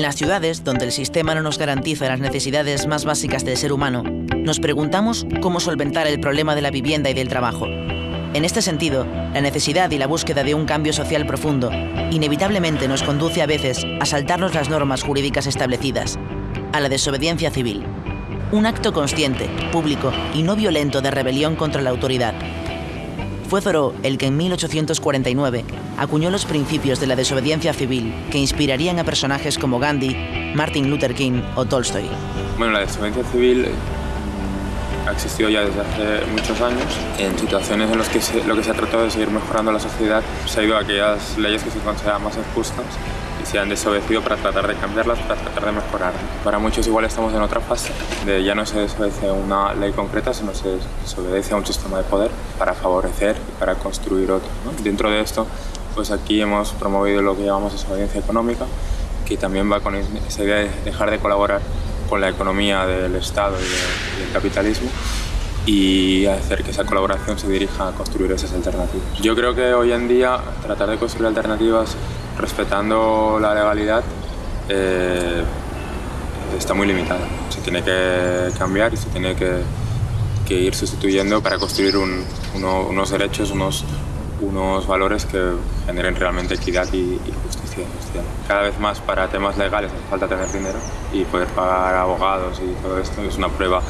Las ciudades, donde el sistema no nos garantiza las necesidades más básicas del ser humano, nos preguntamos cómo solventar el problema de la vivienda y del trabajo. En este sentido, la necesidad y la búsqueda de un cambio social profundo inevitablemente nos conduce a veces a saltarnos las normas jurídicas establecidas, a la desobediencia civil. Un acto consciente, público y no violento de rebelión contra la autoridad, fue Thoreau el que en 1849 acuñó los principios de la desobediencia civil que inspirarían a personajes como Gandhi, Martin Luther King o Tolstoy. Bueno, la desobediencia civil ha existido ya desde hace muchos años. En situaciones en las que lo que se ha tratado de seguir mejorando la sociedad se ha ido a aquellas leyes que se consideran más justas se han desobedecido para tratar de cambiarlas, para tratar de mejorar. Para muchos igual estamos en otra fase, de ya no se desobedece una ley concreta, sino se desobedece a un sistema de poder para favorecer y para construir otro. Dentro de esto pues aquí hemos promovido lo que llamamos desobediencia económica, que también va con esa idea de dejar de colaborar con la economía del Estado y, del capitalismo y hacer que esa colaboración se dirija a construir esas alternativas. Yo creo que hoy en día tratar de construir alternativas respetando la legalidad eh, está muy limitada. Se tiene que cambiar y se tiene que, ir sustituyendo para construir unos derechos, unos, unos valores que generen realmente equidad y, justicia social. Cada vez más para temas legales hace falta tener dinero y poder pagar abogados y todo esto es una prueba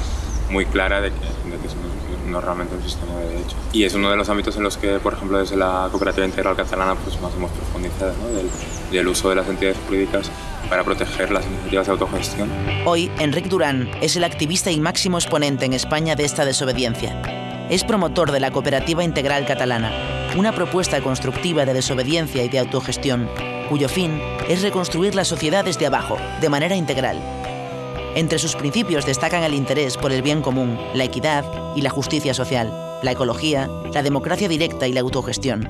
muy clara de que, de que no, es realmente un sistema de derecho. Y es uno de los ámbitos en los que, por ejemplo, desde la Cooperativa Integral Catalana pues más hemos profundizado, ¿no? del, del uso de las entidades jurídicas para proteger las iniciativas de autogestión. Hoy, Enric Durán es el activista y máximo exponente en España de esta desobediencia. Es promotor de la Cooperativa Integral Catalana, una propuesta constructiva de desobediencia y de autogestión, cuyo fin es reconstruir la sociedad desde abajo, de manera integral. Entre sus principios destacan el interés por el bien común, la equidad y la justicia social, la ecología, la democracia directa y la autogestión.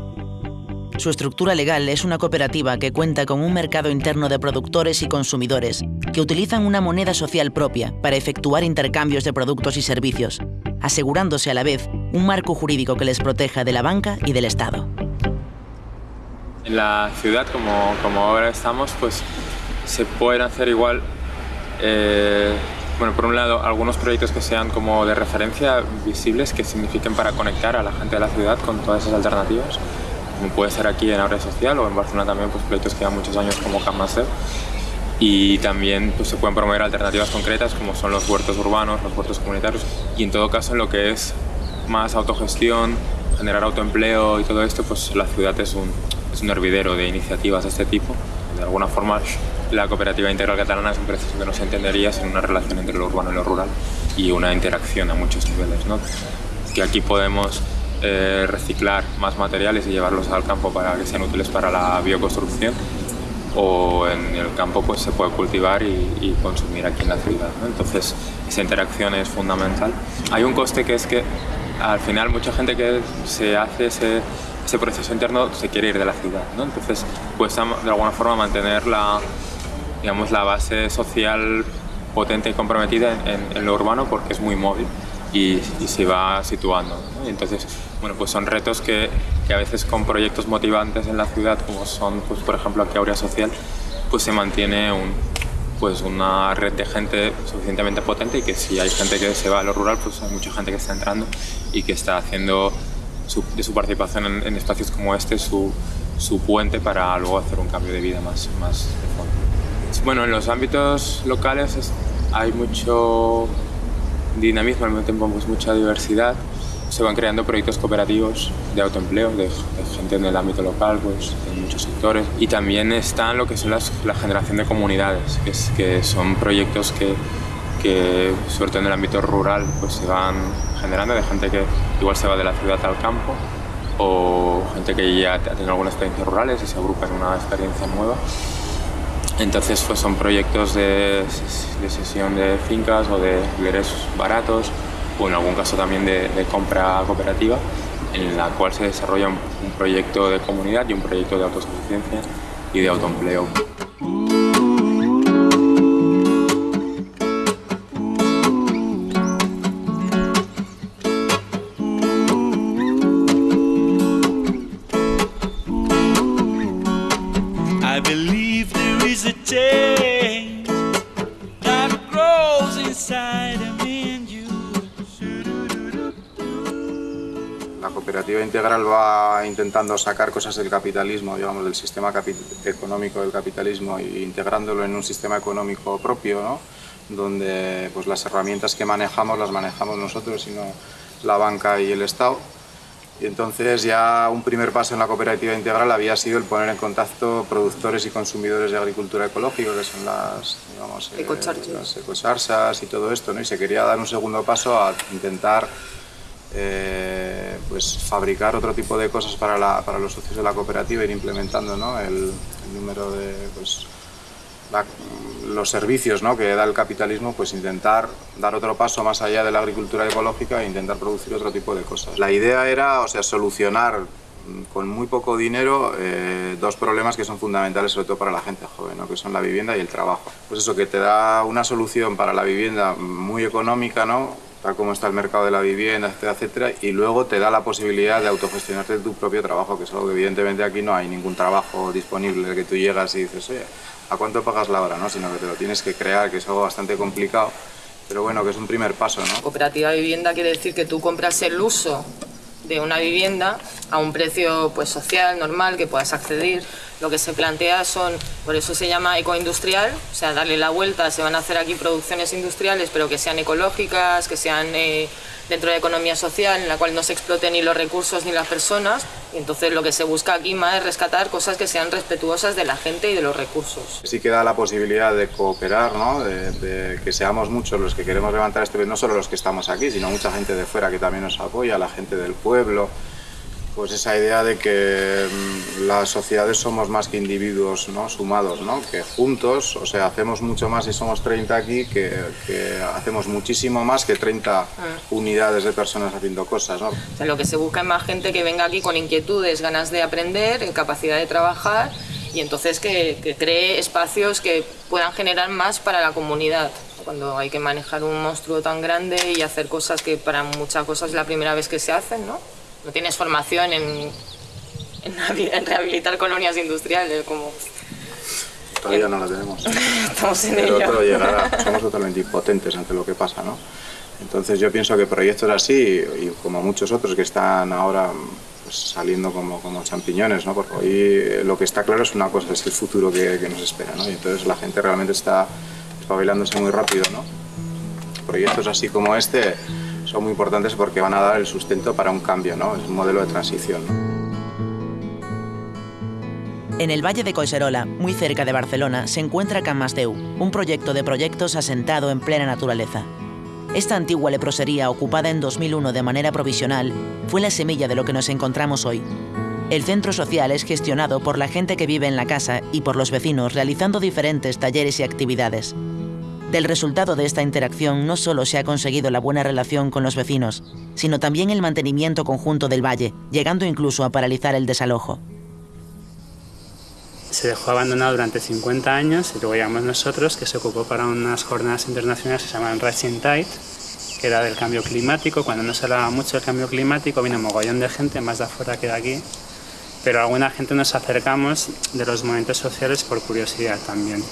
Su estructura legal es una cooperativa que cuenta con un mercado interno de productores y consumidores que utilizan una moneda social propia para efectuar intercambios de productos y servicios, asegurándose a la vez un marco jurídico que les proteja de la banca y del Estado. En la ciudad, como, como ahora estamos, pues se pueden hacer igual, eh, bueno, por un lado, algunos proyectos que sean como de referencia visibles, que signifiquen para conectar a la gente de la ciudad con todas esas alternativas como puede ser aquí en Abre Social o en Barcelona también, pues proyectos que llevan muchos años como Cammaster. Y también pues, se pueden promover alternativas concretas como son los huertos urbanos, los huertos comunitarios y en todo caso en lo que es más autogestión, generar autoempleo y todo esto, pues la ciudad es un, es un hervidero de iniciativas de este tipo. De alguna forma la cooperativa integral catalana es un proceso que no se entendería sin una relación entre lo urbano y lo rural y una interacción a muchos niveles. ¿no? Que aquí podemos eh, reciclar más materiales y llevarlos al campo para que sean útiles para la bioconstrucción o en el campo pues se puede cultivar y, consumir aquí en la ciudad. Entonces esa interacción es fundamental. Hay un coste que es que al final mucha gente que se hace ese, ese proceso interno se quiere ir de la ciudad. ¿no? Entonces cuesta de alguna forma mantener la, digamos, la base social potente y comprometida en, en lo urbano porque es muy móvil y, se va situando. entonces, bueno, pues son retos que, que, a veces con proyectos motivantes en la ciudad, como son, pues, por ejemplo, aquí Aurea Social, pues se mantiene un, pues una red de gente suficientemente potente y que si hay gente que se va a lo rural, pues hay mucha gente que está entrando y que está haciendo su, de su participación en, espacios como este su, su, puente para luego hacer un cambio de vida más, más de fondo. Bueno, en los ámbitos locales hay mucho dinamismo, al mismo tiempo pues, mucha diversidad. Se van creando proyectos cooperativos de autoempleo, de, gente en el ámbito local, pues, en muchos sectores. Y también están lo que son las, la generación de comunidades, que, es, que son proyectos que, que, sobre todo en el ámbito rural, pues se van generando de gente que igual se va de la ciudad al campo o gente que ya ha tenido algunas experiencias rurales y se agrupa en una experiencia nueva. Entonces pues son proyectos de, de sesión de fincas o de alquileres baratos o en algún caso también de, compra cooperativa en la cual se desarrolla un, un proyecto de comunidad y un proyecto de autosuficiencia y de autoempleo. Integral va intentando sacar cosas del capitalismo, digamos, del sistema económico del capitalismo e integrándolo en un sistema económico propio, ¿no? donde pues, las herramientas que manejamos las manejamos nosotros y no la banca y el Estado. Y entonces ya un primer paso en la cooperativa integral había sido el poner en contacto productores y consumidores de agricultura ecológica, que son las, digamos, eh, las ecocharsas y todo esto, ¿no? y se quería dar un segundo paso a intentar eh, pues fabricar otro tipo de cosas para, para, los socios de la cooperativa, ir implementando ¿no? el, número de pues, los servicios ¿no? que da el capitalismo, pues intentar dar otro paso más allá de la agricultura ecológica e intentar producir otro tipo de cosas. La idea era o sea, solucionar con muy poco dinero eh, dos problemas que son fundamentales sobre todo para la gente joven, ¿no? que son la vivienda y el trabajo. Pues eso, que te da una solución para la vivienda muy económica, ¿no? Tal como está el mercado de la vivienda, etcétera, etcétera, y luego te da la posibilidad de autogestionarte tu propio trabajo, que es algo que evidentemente aquí no hay ningún trabajo disponible que tú llegas y dices, oye, ¿a cuánto pagas la hora? ¿no? Sino que te lo tienes que crear, que es algo bastante complicado, pero bueno, que es un primer paso. ¿no? Cooperativa vivienda quiere decir que tú compras el uso de una vivienda a un precio pues social, normal, que puedas acceder. Lo que se plantea son, por eso se llama ecoindustrial, o sea, darle la vuelta, se van a hacer aquí producciones industriales, pero que sean ecológicas, que sean eh, dentro de la economía social, en la cual no se exploten ni los recursos ni las personas. Y entonces lo que se busca aquí más es rescatar cosas que sean respetuosas de la gente y de los recursos. Sí que da la posibilidad de cooperar, ¿no? de, que seamos muchos los que queremos levantar este no solo los que estamos aquí, sino mucha gente de fuera que también nos apoya, la gente del pueblo, pues esa idea de que mm, las sociedades somos más que individuos ¿no? sumados, ¿no? que juntos, o sea, hacemos mucho más si somos 30 aquí, que, que hacemos muchísimo más que 30 unidades de personas haciendo cosas. ¿no? O sea, lo que se busca es más gente que venga aquí con inquietudes, ganas de aprender, capacidad de trabajar y entonces que, que cree espacios que puedan generar más para la comunidad cuando hay que manejar un monstruo tan grande y hacer cosas que para muchas cosas es la primera vez que se hacen, ¿no? No tienes formación en, en, en rehabilitar colonias industriales, como... Todavía no la tenemos. (laughs) Estamos en Pero ello. todo llegará. Somos totalmente impotentes ante lo que pasa, ¿no? Entonces yo pienso que proyectos así, y como muchos otros que están ahora pues, saliendo como, como champiñones, ¿no? Porque hoy lo que está claro es una cosa, es el futuro que, que nos espera, ¿no? Y entonces la gente realmente está espabilándose muy rápido, ¿no? Proyectos así como este son muy importantes porque van a dar el sustento para un cambio, ¿no? Es un modelo de transición. En el Valle de Coiserola, muy cerca de Barcelona, se encuentra Can Masdeu, un proyecto de proyectos asentado en plena naturaleza. Esta antigua leprosería, ocupada en 2001 de manera provisional, fue la semilla de lo que nos encontramos hoy. El centro social es gestionado por la gente que vive en la casa y por los vecinos realizando diferentes talleres y actividades. Del resultado de esta interacción no solo se ha conseguido la buena relación con los vecinos, sino también el mantenimiento conjunto del valle, llegando incluso a paralizar el desalojo. Se dejó abandonado durante 50 años y luego llegamos nosotros, que se ocupó para unas jornadas internacionales que se llaman Rising Tide, que era del cambio climático. Cuando no se hablaba mucho del cambio climático, vino un mogollón de gente, más de afuera que de aquí, pero alguna gente nos acercamos de los movimientos sociales por curiosidad también.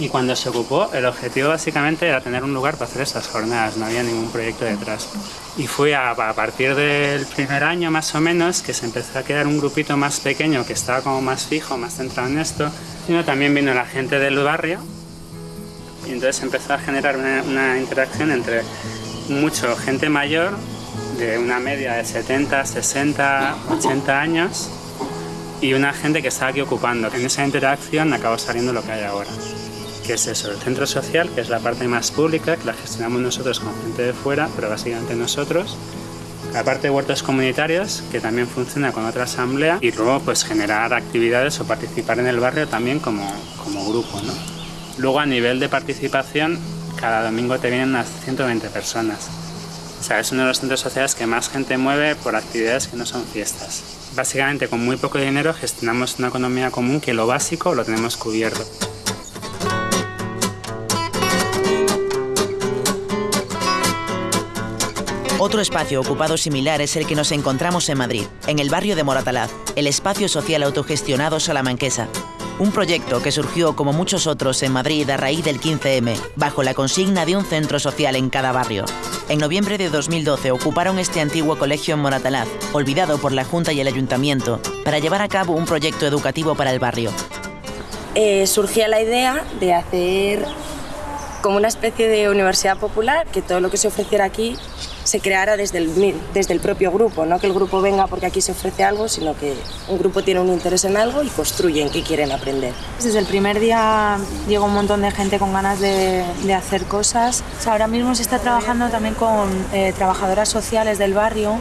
Y cuando se ocupó, el objetivo básicamente era tener un lugar para hacer estas jornadas, no había ningún proyecto detrás. Y fue a, a, partir del primer año más o menos que se empezó a quedar un grupito más pequeño que estaba como más fijo, más centrado en esto. Sino también vino la gente del barrio y entonces empezó a generar una, una interacción entre mucho gente mayor, de una media de 70, 60, 80 años, y una gente que estaba aquí ocupando. En esa interacción acabó saliendo lo que hay ahora que es eso, el centro social, que es la parte más pública, que la gestionamos nosotros con gente de fuera, pero básicamente nosotros. La parte de huertos comunitarios, que también funciona con otra asamblea, y luego pues generar actividades o participar en el barrio también como, como grupo. ¿no? Luego a nivel de participación, cada domingo te vienen unas 120 personas. O sea, es uno de los centros sociales que más gente mueve por actividades que no son fiestas. Básicamente con muy poco dinero gestionamos una economía común que lo básico lo tenemos cubierto. Otro espacio ocupado similar es el que nos encontramos en Madrid, en el barrio de Moratalaz, el espacio social autogestionado salamanquesa. Un proyecto que surgió, como muchos otros, en Madrid a raíz del 15M, bajo la consigna de un centro social en cada barrio. En noviembre de 2012 ocuparon este antiguo colegio en Moratalaz, olvidado por la Junta y el Ayuntamiento, para llevar a cabo un proyecto educativo para el barrio. Eh, surgía la idea de hacer como una especie de universidad popular, que todo lo que se ofreciera aquí se creara desde el, desde el propio grupo, no que el grupo venga porque aquí se ofrece algo, sino que un grupo tiene un interés en algo y construye en qué quieren aprender. Desde el primer día llegó un montón de gente con ganas de, hacer cosas. Ahora mismo se está trabajando también con eh, trabajadoras sociales del barrio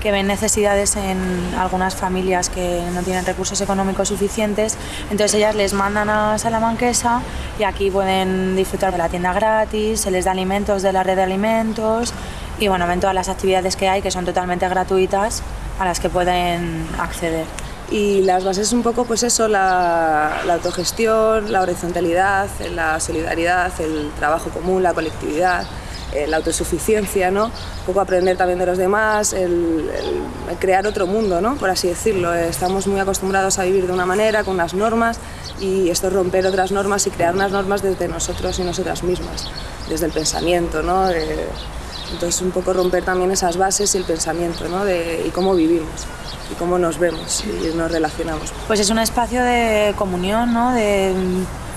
que ven necesidades en algunas familias que no tienen recursos económicos suficientes, entonces ellas les mandan a Salamanquesa y aquí pueden disfrutar de la tienda gratis, se les da alimentos de la red de alimentos y bueno, ven todas las actividades que hay que son totalmente gratuitas a las que pueden acceder. Y las bases un poco, pues eso, la, autogestión, la horizontalidad, la solidaridad, el trabajo común, la colectividad, eh, la autosuficiencia, ¿no? Un poco aprender también de los demás, el, crear otro mundo, ¿no? Por así decirlo. Estamos muy acostumbrados a vivir de una manera, con unas normas, y esto es romper otras normas y crear unas normas desde nosotros y nosotras mismas, desde el pensamiento, ¿no? Eh, entonces un poco romper también esas bases y el pensamiento, ¿no? Y cómo vivimos y cómo nos vemos y nos relacionamos. Pues es un espacio de comunión, ¿no? de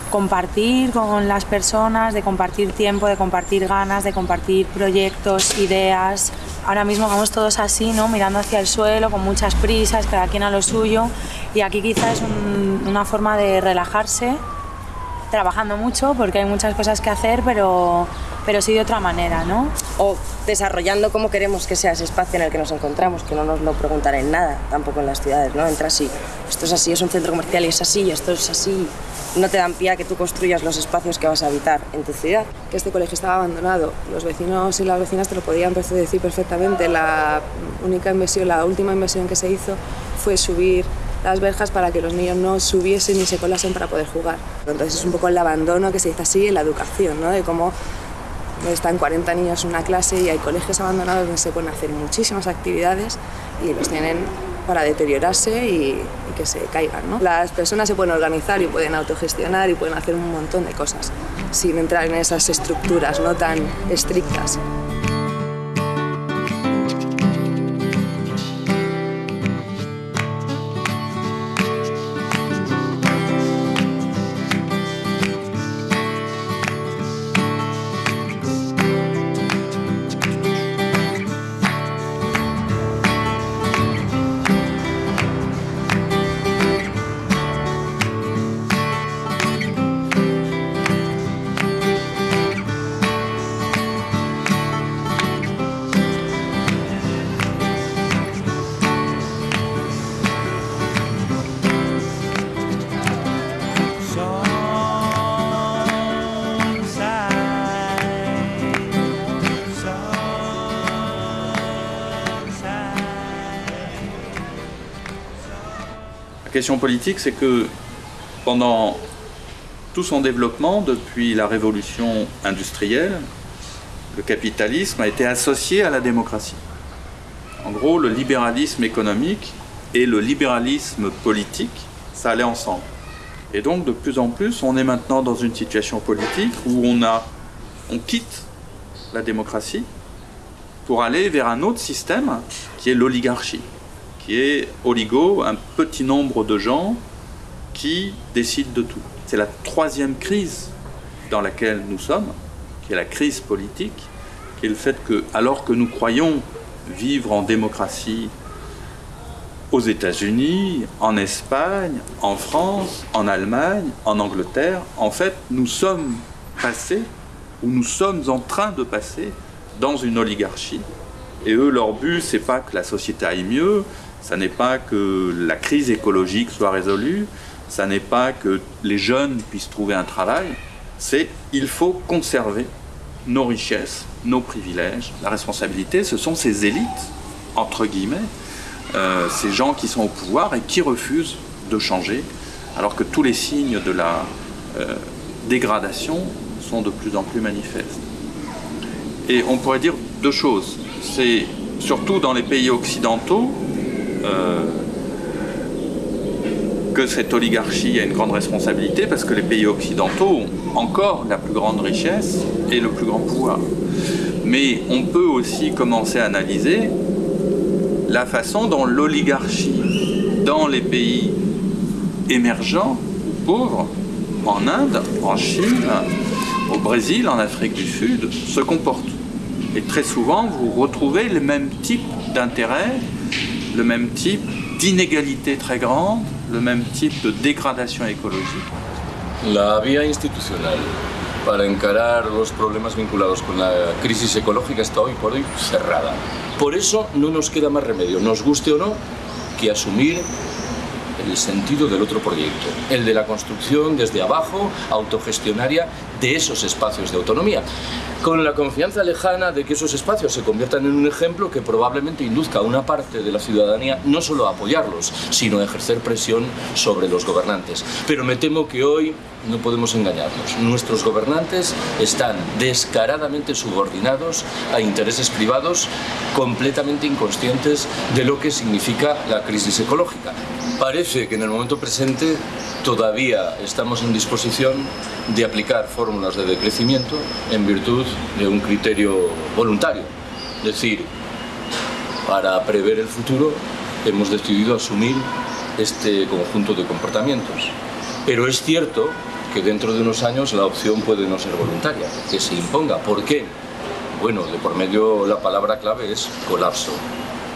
compartir con las personas, de compartir tiempo, de compartir ganas, de compartir proyectos, ideas. Ahora mismo vamos todos así, ¿no? mirando hacia el suelo, con muchas prisas, cada quien a lo suyo. Y aquí quizás es un, una forma de relajarse, trabajando mucho, porque hay muchas cosas que hacer, pero, pero sí de otra manera, ¿no? O desarrollando cómo queremos que sea ese espacio en el que nos encontramos, que no nos lo preguntará en nada, tampoco en las ciudades, ¿no? Entra así, esto es así, es un centro comercial y es así, y esto es así. No te dan pie a que tú construyas los espacios que vas a habitar en tu ciudad. Que este colegio estaba abandonado, los vecinos y las vecinas te lo podían decir perfectamente. La única inversión, la última inversión que se hizo fue subir las verjas para que los niños no subiesen ni se colasen para poder jugar. Entonces es un poco el abandono que se dice así en la educación, ¿no? de cómo están 40 niños en una clase y hay colegios abandonados donde se pueden hacer muchísimas actividades y los tienen para deteriorarse y, y que se caigan. ¿no? Las personas se pueden organizar y pueden autogestionar y pueden hacer un montón de cosas sin entrar en esas estructuras no tan estrictas. Question politique, c'est que pendant tout son développement, depuis la révolution industrielle, le capitalisme a été associé à la démocratie. En gros, le libéralisme économique et le libéralisme politique, ça allait ensemble. Et donc, de plus en plus, on est maintenant dans une situation politique où on, a, on quitte la démocratie pour aller vers un autre système qui est l'oligarchie est oligo, un petit nombre de gens qui décident de tout. C'est la troisième crise dans laquelle nous sommes, qui est la crise politique, qui est le fait que, alors que nous croyons vivre en démocratie aux États-Unis, en Espagne, en France, en Allemagne, en Angleterre, en fait, nous sommes passés, ou nous sommes en train de passer, dans une oligarchie. Et eux, leur but, c'est pas que la société aille mieux, ça n'est pas que la crise écologique soit résolue, ça n'est pas que les jeunes puissent trouver un travail, c'est il faut conserver nos richesses, nos privilèges. La responsabilité, ce sont ces élites, entre guillemets, euh, ces gens qui sont au pouvoir et qui refusent de changer, alors que tous les signes de la euh, dégradation sont de plus en plus manifestes. Et on pourrait dire deux choses. C'est surtout dans les pays occidentaux, que cette oligarchie a une grande responsabilité parce que les pays occidentaux ont encore la plus grande richesse et le plus grand pouvoir. Mais on peut aussi commencer à analyser la façon dont l'oligarchie dans les pays émergents ou pauvres, en Inde, en Chine, au Brésil, en Afrique du Sud, se comporte. Et très souvent, vous retrouvez le même type d'intérêt le même type d'inégalité très grande, le même type de dégradation écologique. La vía institucional para encarar los problemas vinculados con la crisis ecológica está hoy por hoy cerrada. Por eso no nos queda más remedio, nos guste o no, que asumir el sentido del otro proyecto, el de la construcción desde abajo, autogestionaria, de esos espacios de autonomía, con la confianza lejana de que esos espacios se conviertan en un ejemplo que probablemente induzca a una parte de la ciudadanía no solo a apoyarlos, sino a ejercer presión sobre los gobernantes. Pero me temo que hoy no podemos engañarnos. Nuestros gobernantes están descaradamente subordinados a intereses privados completamente inconscientes de lo que significa la crisis ecológica. Parece que en el momento presente todavía estamos en disposición de aplicar fórmulas de decrecimiento en virtud de un criterio voluntario. Es decir, para prever el futuro hemos decidido asumir este conjunto de comportamientos. Pero es cierto que dentro de unos años la opción puede no ser voluntaria, que se imponga. ¿Por qué? Bueno, de por medio la palabra clave es colapso.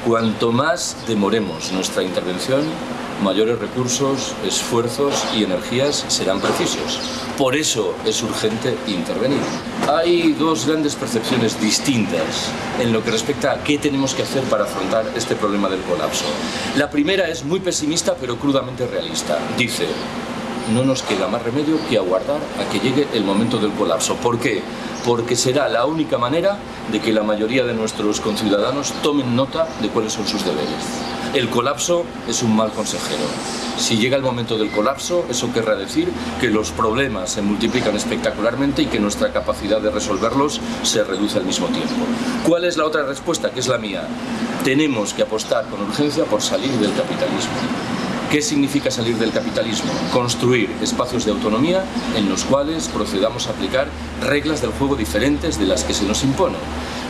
Cuanto más demoremos nuestra intervención, mayores recursos, esfuerzos y energías serán precisos. Por eso es urgente intervenir. Hay dos grandes percepciones distintas en lo que respecta a qué tenemos que hacer para afrontar este problema del colapso. La primera es muy pesimista pero crudamente realista. Dice, no nos queda más remedio que aguardar a que llegue el momento del colapso. ¿Por qué? Porque será la única manera de que la mayoría de nuestros conciudadanos tomen nota de cuáles son sus deberes. El colapso es un mal consejero. Si llega el momento del colapso, eso querrá decir que los problemas se multiplican espectacularmente y que nuestra capacidad de resolverlos se reduce al mismo tiempo. ¿Cuál es la otra respuesta, que es la mía? Tenemos que apostar con urgencia por salir del capitalismo. ¿Qué significa salir del capitalismo? Construir espacios de autonomía en los cuales procedamos a aplicar reglas del juego diferentes de las que se nos imponen.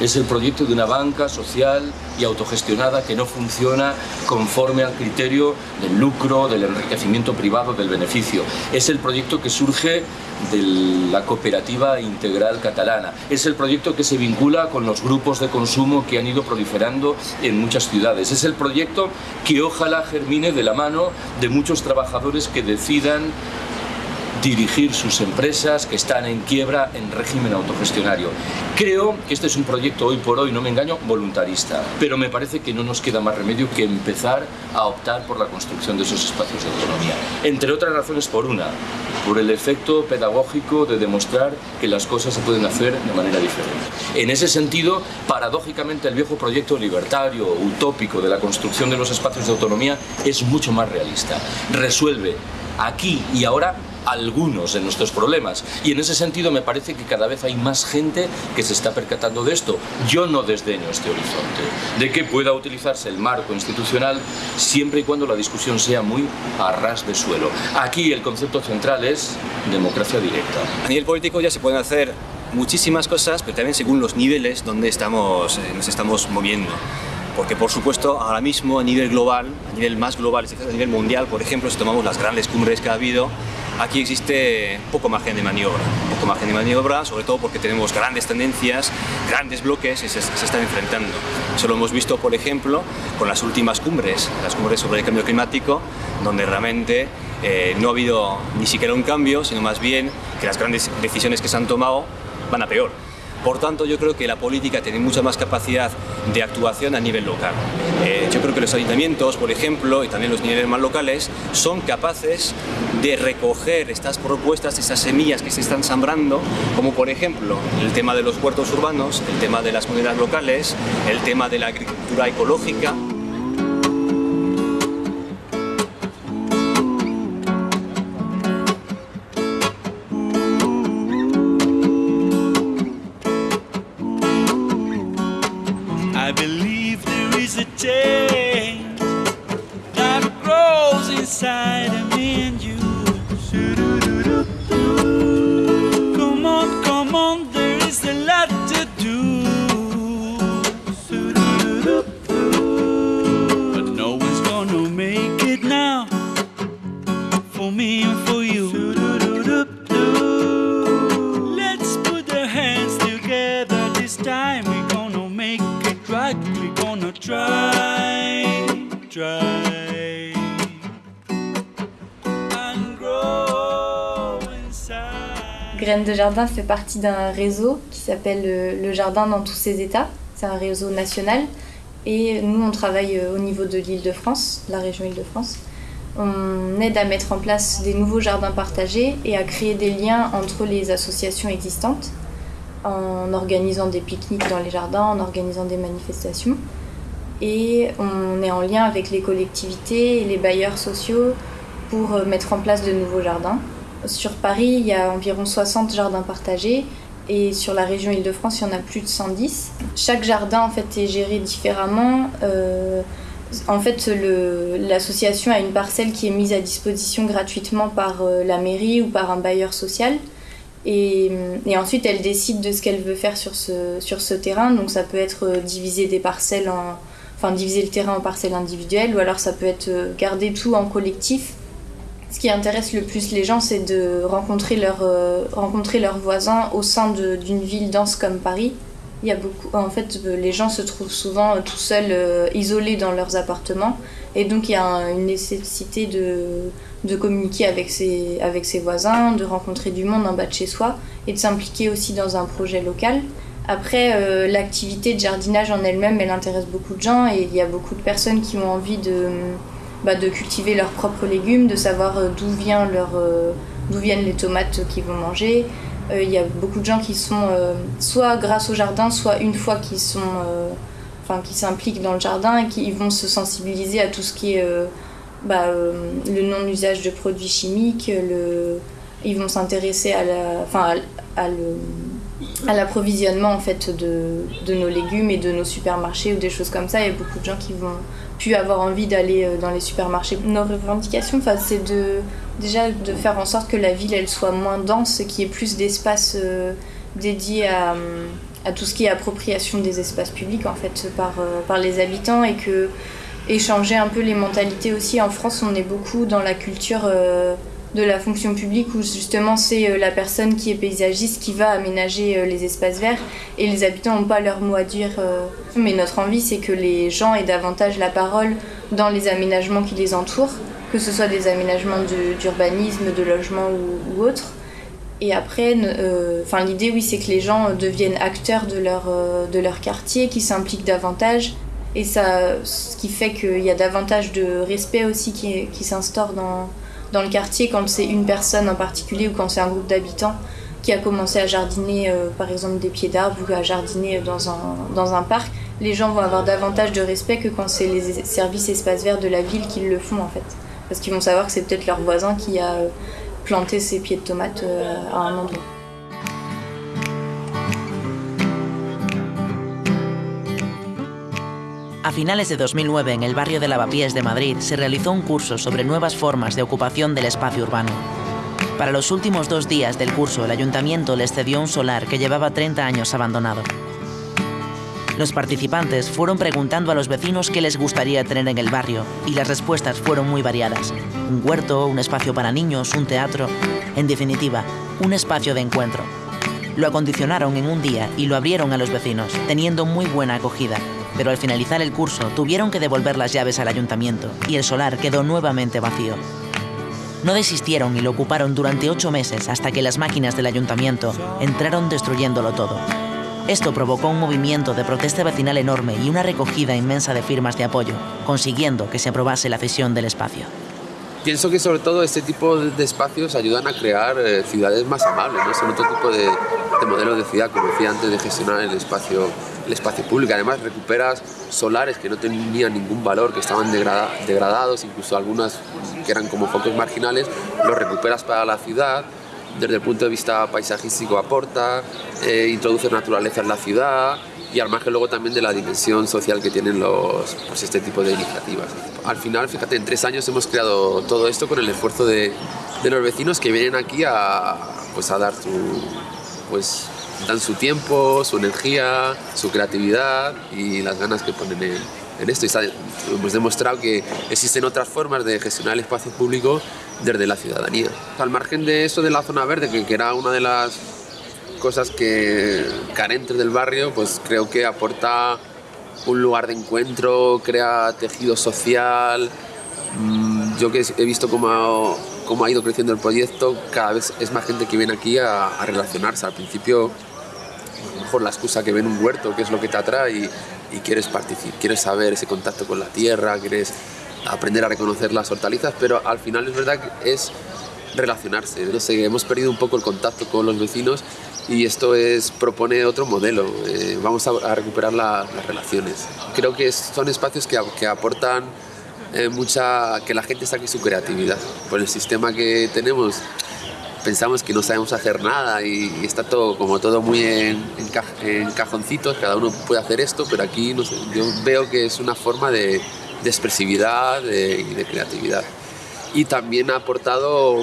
Es el proyecto de una banca social y autogestionada que no funciona conforme al criterio del lucro, del enriquecimiento privado, del beneficio. Es el proyecto que surge de la cooperativa integral catalana. Es el proyecto que se vincula con los grupos de consumo que han ido proliferando en muchas ciudades. Es el proyecto que ojalá germine de la mano de muchos trabajadores que decidan dirigir sus empresas que están en quiebra en régimen autogestionario. Creo que este es un proyecto hoy por hoy, no me engaño, voluntarista, pero me parece que no nos queda más remedio que empezar a optar por la construcción de esos espacios de autonomía. Entre otras razones por una, por el efecto pedagógico de demostrar que las cosas se pueden hacer de manera diferente. En ese sentido, paradójicamente el viejo proyecto libertario, utópico de la construcción de los espacios de autonomía es mucho más realista. Resuelve aquí y ahora algunos de nuestros problemas. Y en ese sentido me parece que cada vez hay más gente que se está percatando de esto. Yo no desdeño este horizonte, de que pueda utilizarse el marco institucional siempre y cuando la discusión sea muy a ras de suelo. Aquí el concepto central es democracia directa. A nivel político ya se pueden hacer muchísimas cosas, pero también según los niveles donde estamos, eh, nos estamos moviendo porque por supuesto ahora mismo a nivel global, a nivel más global, a nivel mundial, por ejemplo, si tomamos las grandes cumbres que ha habido, aquí existe poco margen de maniobra, poco margen de maniobra, sobre todo porque tenemos grandes tendencias, grandes bloques y se, se están enfrentando. Eso lo hemos visto, por ejemplo, con las últimas cumbres, las cumbres sobre el cambio climático, donde realmente eh, no ha habido ni siquiera un cambio, sino más bien que las grandes decisiones que se han tomado van a peor. Por tanto, yo creo que la política tiene mucha más capacidad de actuación a nivel local. Eh, yo creo que los ayuntamientos, por ejemplo, y también los niveles más locales, son capaces de recoger estas propuestas, estas semillas que se están sembrando, como por ejemplo el tema de los puertos urbanos, el tema de las comunidades locales, el tema de la agricultura ecológica. De Jardin fait partie d'un réseau qui s'appelle euh, le Jardin dans tous ses états. C'est un réseau national. Et nous, on travaille euh, au niveau de l'Île-de-France, la région Île-de-France. On aide à mettre en place des nouveaux jardins partagés et à créer des liens entre les associations existantes en organisant des pique-niques dans les jardins, en organisant des manifestations. Et on est en lien avec les collectivités et les bailleurs sociaux pour euh, mettre en place de nouveaux jardins. Sur Paris, il y a environ 60 jardins partagés et sur la région Île-de-France, il y en a plus de 110. Chaque jardin en fait est géré différemment. Euh, en fait, l'association a une parcelle qui est mise à disposition gratuitement par euh, la mairie ou par un bailleur social. Et, et ensuite, elle décide de ce qu'elle veut faire sur ce, terrain. Donc, ça peut être euh, diviser des parcelles en, enfin, diviser le terrain en parcelles individuelles, ou alors ça peut être euh, garder tout en collectif. Ce qui intéresse le plus les gens, c'est de rencontrer, leur, rencontrer leurs voisins au sein d'une ville dense comme Paris. Il y a beaucoup, en fait, les gens se trouvent souvent tout seuls, isolés dans leurs appartements, et donc il y a une nécessité de, de communiquer avec ses, avec ses voisins, de rencontrer du monde en bas de chez soi et de s'impliquer aussi dans un projet local. Après, euh, l'activité de jardinage en elle-même, elle intéresse beaucoup de gens et il y a beaucoup de personnes qui ont envie de, bah, de cultiver leurs propres légumes, de savoir euh, d'où vient leur, euh, d'où viennent les tomates qu'ils vont manger. Il y a beaucoup de gens qui sont soit grâce au jardin, soit une fois qu'ils sont, enfin, qui s'impliquent dans le jardin et qui vont se sensibiliser à tout ce qui est bah, euh, le non-usage de produits chimiques, le, ils vont s'intéresser à la, enfin, à, à l'approvisionnement en fait de, de, nos légumes et de nos supermarchés ou des choses comme ça. Il y a beaucoup de gens qui vont avoir envie d'aller euh, dans les supermarchés. Nos revendications, enfin, c'est de déjà de faire en sorte que la ville elle soit moins dense, qu'il y ait plus d'espace euh, dédié à, tout ce qui est appropriation des espaces publics en fait par, par les habitants et que échanger un peu les mentalités aussi. En France, on est beaucoup dans la culture euh, de la fonction publique où justement c'est euh, la personne qui est paysagiste qui va aménager euh, les espaces verts et les habitants n'ont pas leur mot à dire. Mais notre envie, c'est que les gens aient davantage la parole dans les aménagements qui les entourent, que ce soit des aménagements d'urbanisme, de, logement ou, ou autres. Et après, enfin l'idée, oui, c'est que les gens deviennent acteurs de leur, de leur quartier, qui s'impliquent davantage et ça, ce qui fait qu'il y a davantage de respect aussi qui, qui s'instaure dans, dans le quartier quand c'est une personne en particulier ou quand c'est un groupe d'habitants qui a commencé à jardiner euh, par exemple des pieds d'arbres ou à jardiner dans un, parc, les gens vont avoir davantage de respect que quand c'est les services espaces verts de la ville qui le font en fait. Parce qu'ils vont savoir que c'est peut-être leur voisin qui a euh, planté ses pieds de tomates euh, à un endroit. A finales de 2009, en el barrio de Lavapiés de Madrid, se realizó un curso sobre nuevas formas de ocupación del espacio urbano. Para los últimos dos días del curso, el ayuntamiento les cedió un solar que llevaba 30 años abandonado. Los participantes fueron preguntando a los vecinos qué les gustaría tener en el barrio y las respuestas fueron muy variadas. Un huerto, un espacio para niños, un teatro, en definitiva, un espacio de encuentro. Lo acondicionaron en un día y lo abrieron a los vecinos, teniendo muy buena acogida, pero al finalizar el curso tuvieron que devolver las llaves al ayuntamiento y el solar quedó nuevamente vacío. No desistieron y lo ocuparon durante ocho meses hasta que las máquinas del ayuntamiento entraron destruyéndolo todo. Esto provocó un movimiento de protesta vecinal enorme y una recogida inmensa de firmas de apoyo, consiguiendo que se aprobase la cesión del espacio. Pienso que sobre todo este tipo de espacios ayudan a crear eh, ciudades más amables, ¿no? son otro tipo de, de modelo de ciudad, como decía antes, de gestionar el espacio el espacio público. Además recuperas solares que no tenían ningún valor, que estaban degradados, incluso algunas que eran como focos marginales, los recuperas para la ciudad. Desde el punto de vista paisajístico aporta, eh, introduce naturaleza en la ciudad y al margen luego también de la dimensión social que tienen los, pues este tipo de iniciativas. Al final, fíjate, en tres años hemos creado todo esto con el esfuerzo de, de los vecinos que vienen aquí a, pues a dar su, pues, dan su tiempo, su energía, su creatividad y las ganas que ponen en, esto. Y hemos demostrado que existen otras formas de gestionar el espacio público desde la ciudadanía. Al margen de eso de la zona verde, que, era una de las cosas que carentes del barrio, pues creo que aporta un lugar de encuentro, crea tejido social. Mm, yo que he visto cómo ha, ido creciendo el proyecto, cada vez es más gente que viene aquí a, a relacionarse. Al principio mejor la excusa que ven un huerto, que es lo que te atrae y, quieres participar, quieres saber ese contacto con la tierra, quieres aprender a reconocer las hortalizas, pero al final es verdad que es relacionarse. No sé, hemos perdido un poco el contacto con los vecinos y esto es, propone otro modelo. Eh, vamos a, a recuperar la- las relaciones. Creo que es- son espacios que, a- que aportan eh, mucha, que la gente saque su creatividad. Por el sistema que tenemos, pensamos que no sabemos hacer nada y, y está todo como todo muy en, en ca- en cajoncitos, cada uno puede hacer esto, pero aquí no sé, yo veo que es una forma de, de expresividad de- y de creatividad. Y también ha aportado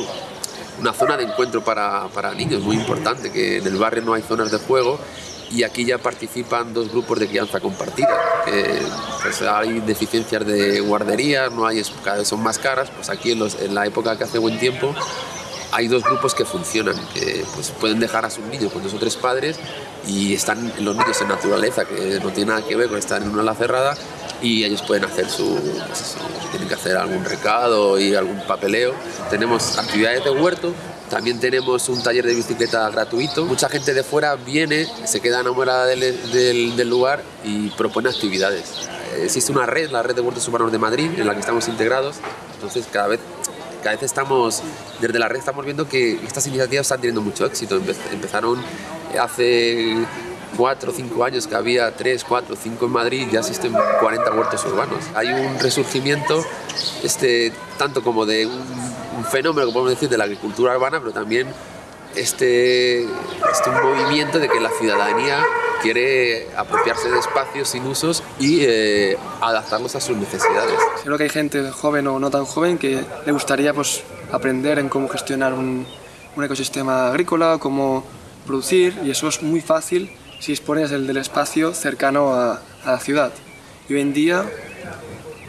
una zona de encuentro para, para niños muy importante, que en el barrio no hay zonas de juego y aquí ya participan dos grupos de crianza compartida. pues, hay deficiencias de guarderías, no hay, cada vez son más caras, pues aquí en, los- en la época que hace buen tiempo hay dos grupos que funcionan, que pues, pueden dejar a sus niños con dos o tres padres y están los niños en naturaleza, que no tiene nada que ver con estar en una ala cerrada y ellos pueden hacer su, pues tienen que hacer algún recado y algún papeleo. Tenemos actividades de huerto, también tenemos un taller de bicicleta gratuito. Mucha gente de fuera viene, se queda enamorada del, del- del lugar y propone actividades. Existe una red, la red de huertos urbanos de Madrid, en la que estamos integrados. Entonces cada vez, cada vez estamos, desde la red estamos viendo que estas iniciativas están teniendo mucho éxito. Empe- Empezaron hace cuatro o cinco años que había tres, cuatro, cinco en Madrid, ya existen 40 huertos urbanos. Hay un resurgimiento este, tanto como de un, un fenómeno que podemos decir de la agricultura urbana, pero también este, este movimiento de que la ciudadanía quiere apropiarse de espacios sin usos y eh, adaptarlos a sus necesidades. Seguro que hay gente joven o no tan joven que le gustaría pues, aprender en cómo gestionar un, un ecosistema agrícola, cómo producir, y eso es muy fácil si dispones del, del espacio cercano a, a la ciudad. Y hoy en día,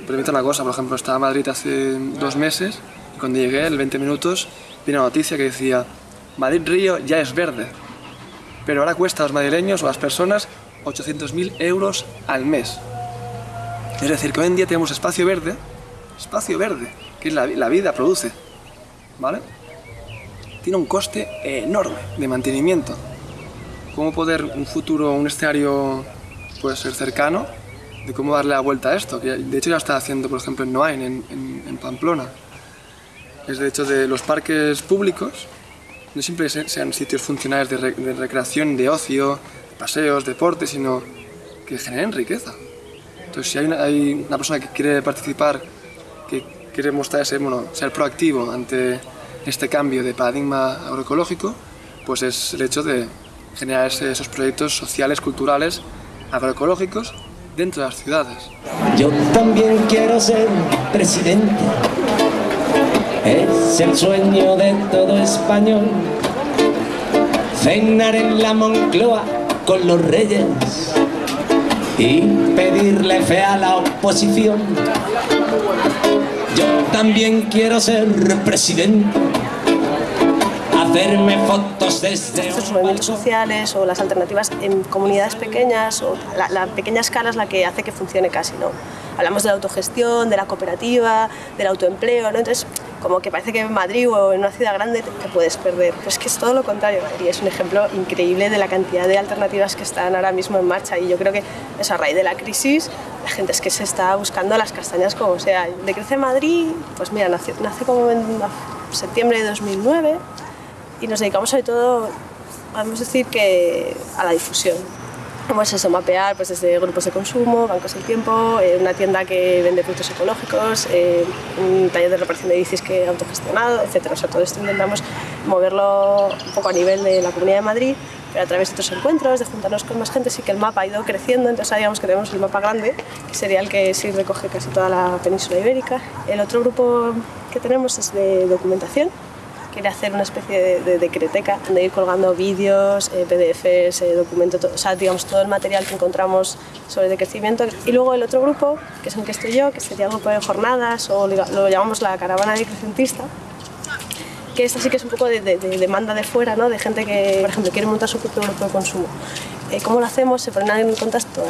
permito una cosa, por ejemplo, estaba en Madrid hace dos meses cuando llegué, el 20 minutos, vi una noticia que decía Madrid Río ya es verde, pero ahora cuesta a los madrileños o a las personas 800.000 euros al mes. Es decir, que hoy en día tenemos espacio verde, espacio verde, que la, la vida produce, ¿vale? Tiene un coste enorme de mantenimiento. ¿Cómo poder un futuro, un escenario puede ser cercano de cómo darle la vuelta a esto? Que de hecho ya está haciendo, por ejemplo, en Noain, en, en- en Pamplona. Es de hecho de los parques públicos, no siempre se- sean sitios funcionales de, re- de recreación, de ocio, paseos, deporte, sino que generen riqueza. Entonces, si hay una, persona que quiere participar, que quiere mostrarse, bueno, ser proactivo ante este cambio de paradigma agroecológico, pues es el hecho de generar esos proyectos sociales, culturales, agroecológicos dentro de las ciudades. Yo también quiero ser presidente. Es el sueño de todo español. Cenar en la Moncloa con los reyes y pedirle fe a la oposición. Yo también quiero ser presidente. Hacerme fotos desde Estos movimientos sociales o las alternativas en comunidades pequeñas o la, la pequeña escala es la que hace que funcione casi, ¿no? Hablamos de la autogestión, de la cooperativa, del autoempleo, ¿no? Entonces, como que parece que en Madrid o en una ciudad grande te, puedes perder. Pero es que es todo lo contrario y es un ejemplo increíble de la cantidad de alternativas que están ahora mismo en marcha y yo creo que eso a raíz de la crisis la gente es que se está buscando las castañas como sea. De Crece Madrid, pues mira, nace, nace como en septiembre de 2009 y nos dedicamos sobre todo, podemos decir que a la difusión. Como es eso, mapear pues desde grupos de consumo, bancos del tiempo, eh, una tienda que vende productos ecológicos, eh, un taller de reparación de bicis que autogestionado, etc. O sea, todo esto intentamos moverlo un poco a nivel de la Comunidad de Madrid, pero a través de otros encuentros, de juntarnos con más gente, sí que el mapa ha ido creciendo, entonces ahora digamos que tenemos el mapa grande, que sería el que sí recoge casi toda la península ibérica. El otro grupo que tenemos es de documentación, quiere hacer una especie de, de decreteca donde ir colgando vídeos, eh, PDFs, eh, documentos, o sea, digamos todo el material que encontramos sobre decrecimiento. Y luego el otro grupo, que es el que estoy yo, que sería el grupo de jornadas o lo lo llamamos la caravana decrecentista, que esta sí que es un poco de, de- de demanda de fuera, ¿no? de gente que, por ejemplo, quiere montar su propio grupo de consumo. Eh, ¿Cómo lo hacemos? Se ponen en contacto,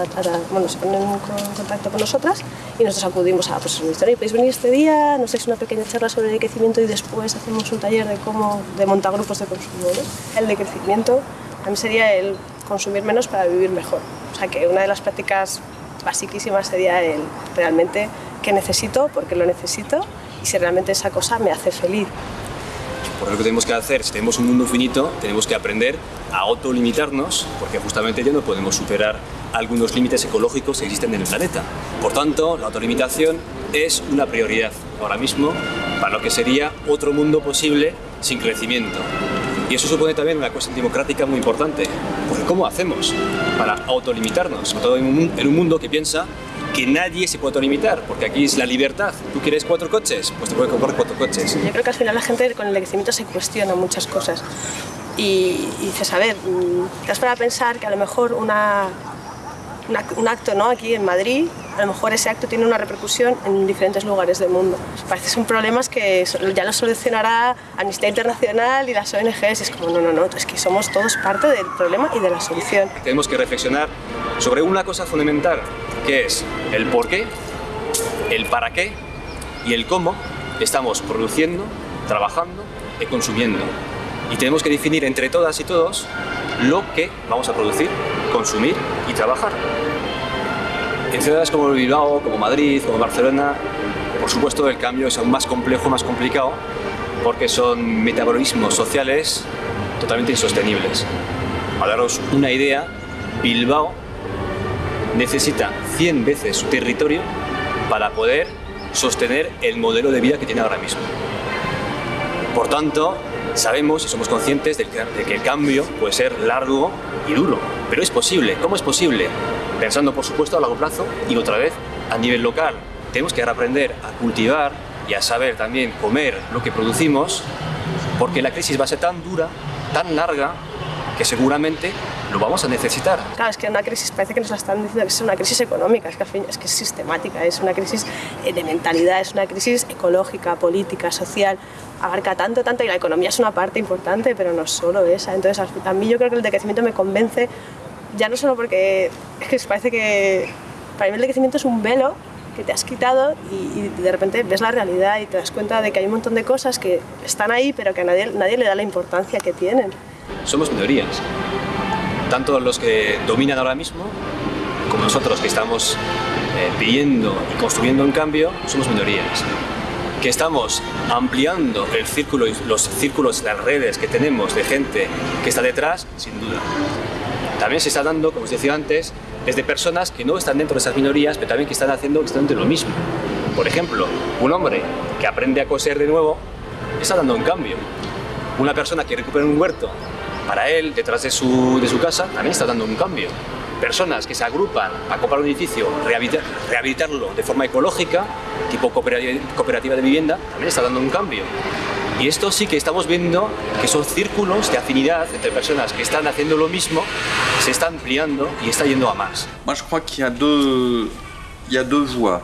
bueno, se ponen en con- contacto con nosotras y nosotros acudimos a, pues, "Oye, podéis venir este día, nos dais una pequeña charla sobre el crecimiento y después hacemos un taller de cómo de montar grupos de consumo. ¿no? El decrecimiento mí sería el consumir menos para vivir mejor. O sea que una de las prácticas basiquísimas sería el realmente qué necesito, por qué lo necesito y si realmente esa cosa me hace feliz. Por lo que tenemos que hacer, si tenemos un mundo finito, tenemos que aprender a autolimitarnos, porque justamente ya no podemos superar algunos límites ecológicos que existen en el planeta. Por tanto, la autolimitación es una prioridad ahora mismo para lo que sería otro mundo posible sin crecimiento. Y eso supone también una cuestión democrática muy importante, porque ¿cómo hacemos para autolimitarnos? Sobre todo en un mundo que piensa que nadie se puede autolimitar, porque aquí es la libertad. ¿Tú quieres cuatro coches? Pues te puedes comprar cuatro coches. Yo creo que al final la gente con el envejecimiento se cuestiona muchas cosas. Y, y dices, a ver, mm, te has para pensar que a lo mejor una- un acto ¿no? aquí en Madrid, a lo mejor ese acto tiene una repercusión en diferentes lugares del mundo. Parece son problemas que ya los solucionará Amnistía Internacional y las ONGs. Es como, no, no, no, es que somos todos parte del problema y de la solución. Tenemos que reflexionar sobre una cosa fundamental, que es el por qué, el para qué y el cómo estamos produciendo, trabajando y consumiendo. Y tenemos que definir entre todas y todos lo que vamos a producir, consumir y trabajar. En ciudades como Bilbao, como Madrid, como Barcelona, por supuesto el cambio es aún más complejo, más complicado, porque son metabolismos sociales totalmente insostenibles. Para daros una idea, Bilbao necesita 100 veces su territorio para poder sostener el modelo de vida que tiene ahora mismo. Por tanto, sabemos y somos conscientes de que, el cambio puede ser largo y duro, pero es posible. ¿Cómo es posible? Pensando, por supuesto, a largo plazo y otra vez a nivel local. Tenemos que aprender a cultivar y a saber también comer lo que producimos, porque la crisis va a ser tan dura, tan larga, que seguramente lo vamos a necesitar. Claro, es que una crisis parece que nos la están diciendo que es una crisis económica, es que, al fin- es que es sistemática, es una crisis eh, de mentalidad, es una crisis ecológica, política, social, abarca tanto, tanto y la economía es una parte importante, pero no solo esa. Entonces, a mí yo creo que el decrecimiento me convence, ya no solo porque es parece que para mí el decrecimiento es un velo que te has quitado y, de repente ves la realidad y te das cuenta de que hay un montón de cosas que están ahí, pero que a nadie, nadie le da la importancia que tienen. somos minorías. Tanto los que dominan ahora mismo, como nosotros que estamos eh, pidiendo y construyendo un cambio, somos minorías. Que estamos ampliando el círculo, los círculos, las redes que tenemos de gente que está detrás, sin duda. También se está dando, como os decía antes, desde personas que no están dentro de esas minorías, pero también que están haciendo exactamente lo mismo. Por ejemplo, un hombre que aprende a coser de nuevo está dando un cambio. Una persona que recupera un huerto para él, detrás de su, de su casa, también está dando un cambio. Personas que se agrupan a comprar un edificio, rehabilitar- rehabilitarlo de forma ecológica, tipo cooperativa de vivienda, también está dando un cambio. Y esto sí que estamos viendo que son círculos de afinidad entre personas que están haciendo lo mismo, se está ampliando y está yendo a más. Moi, je crois qu'il y a deux, il y a deux voies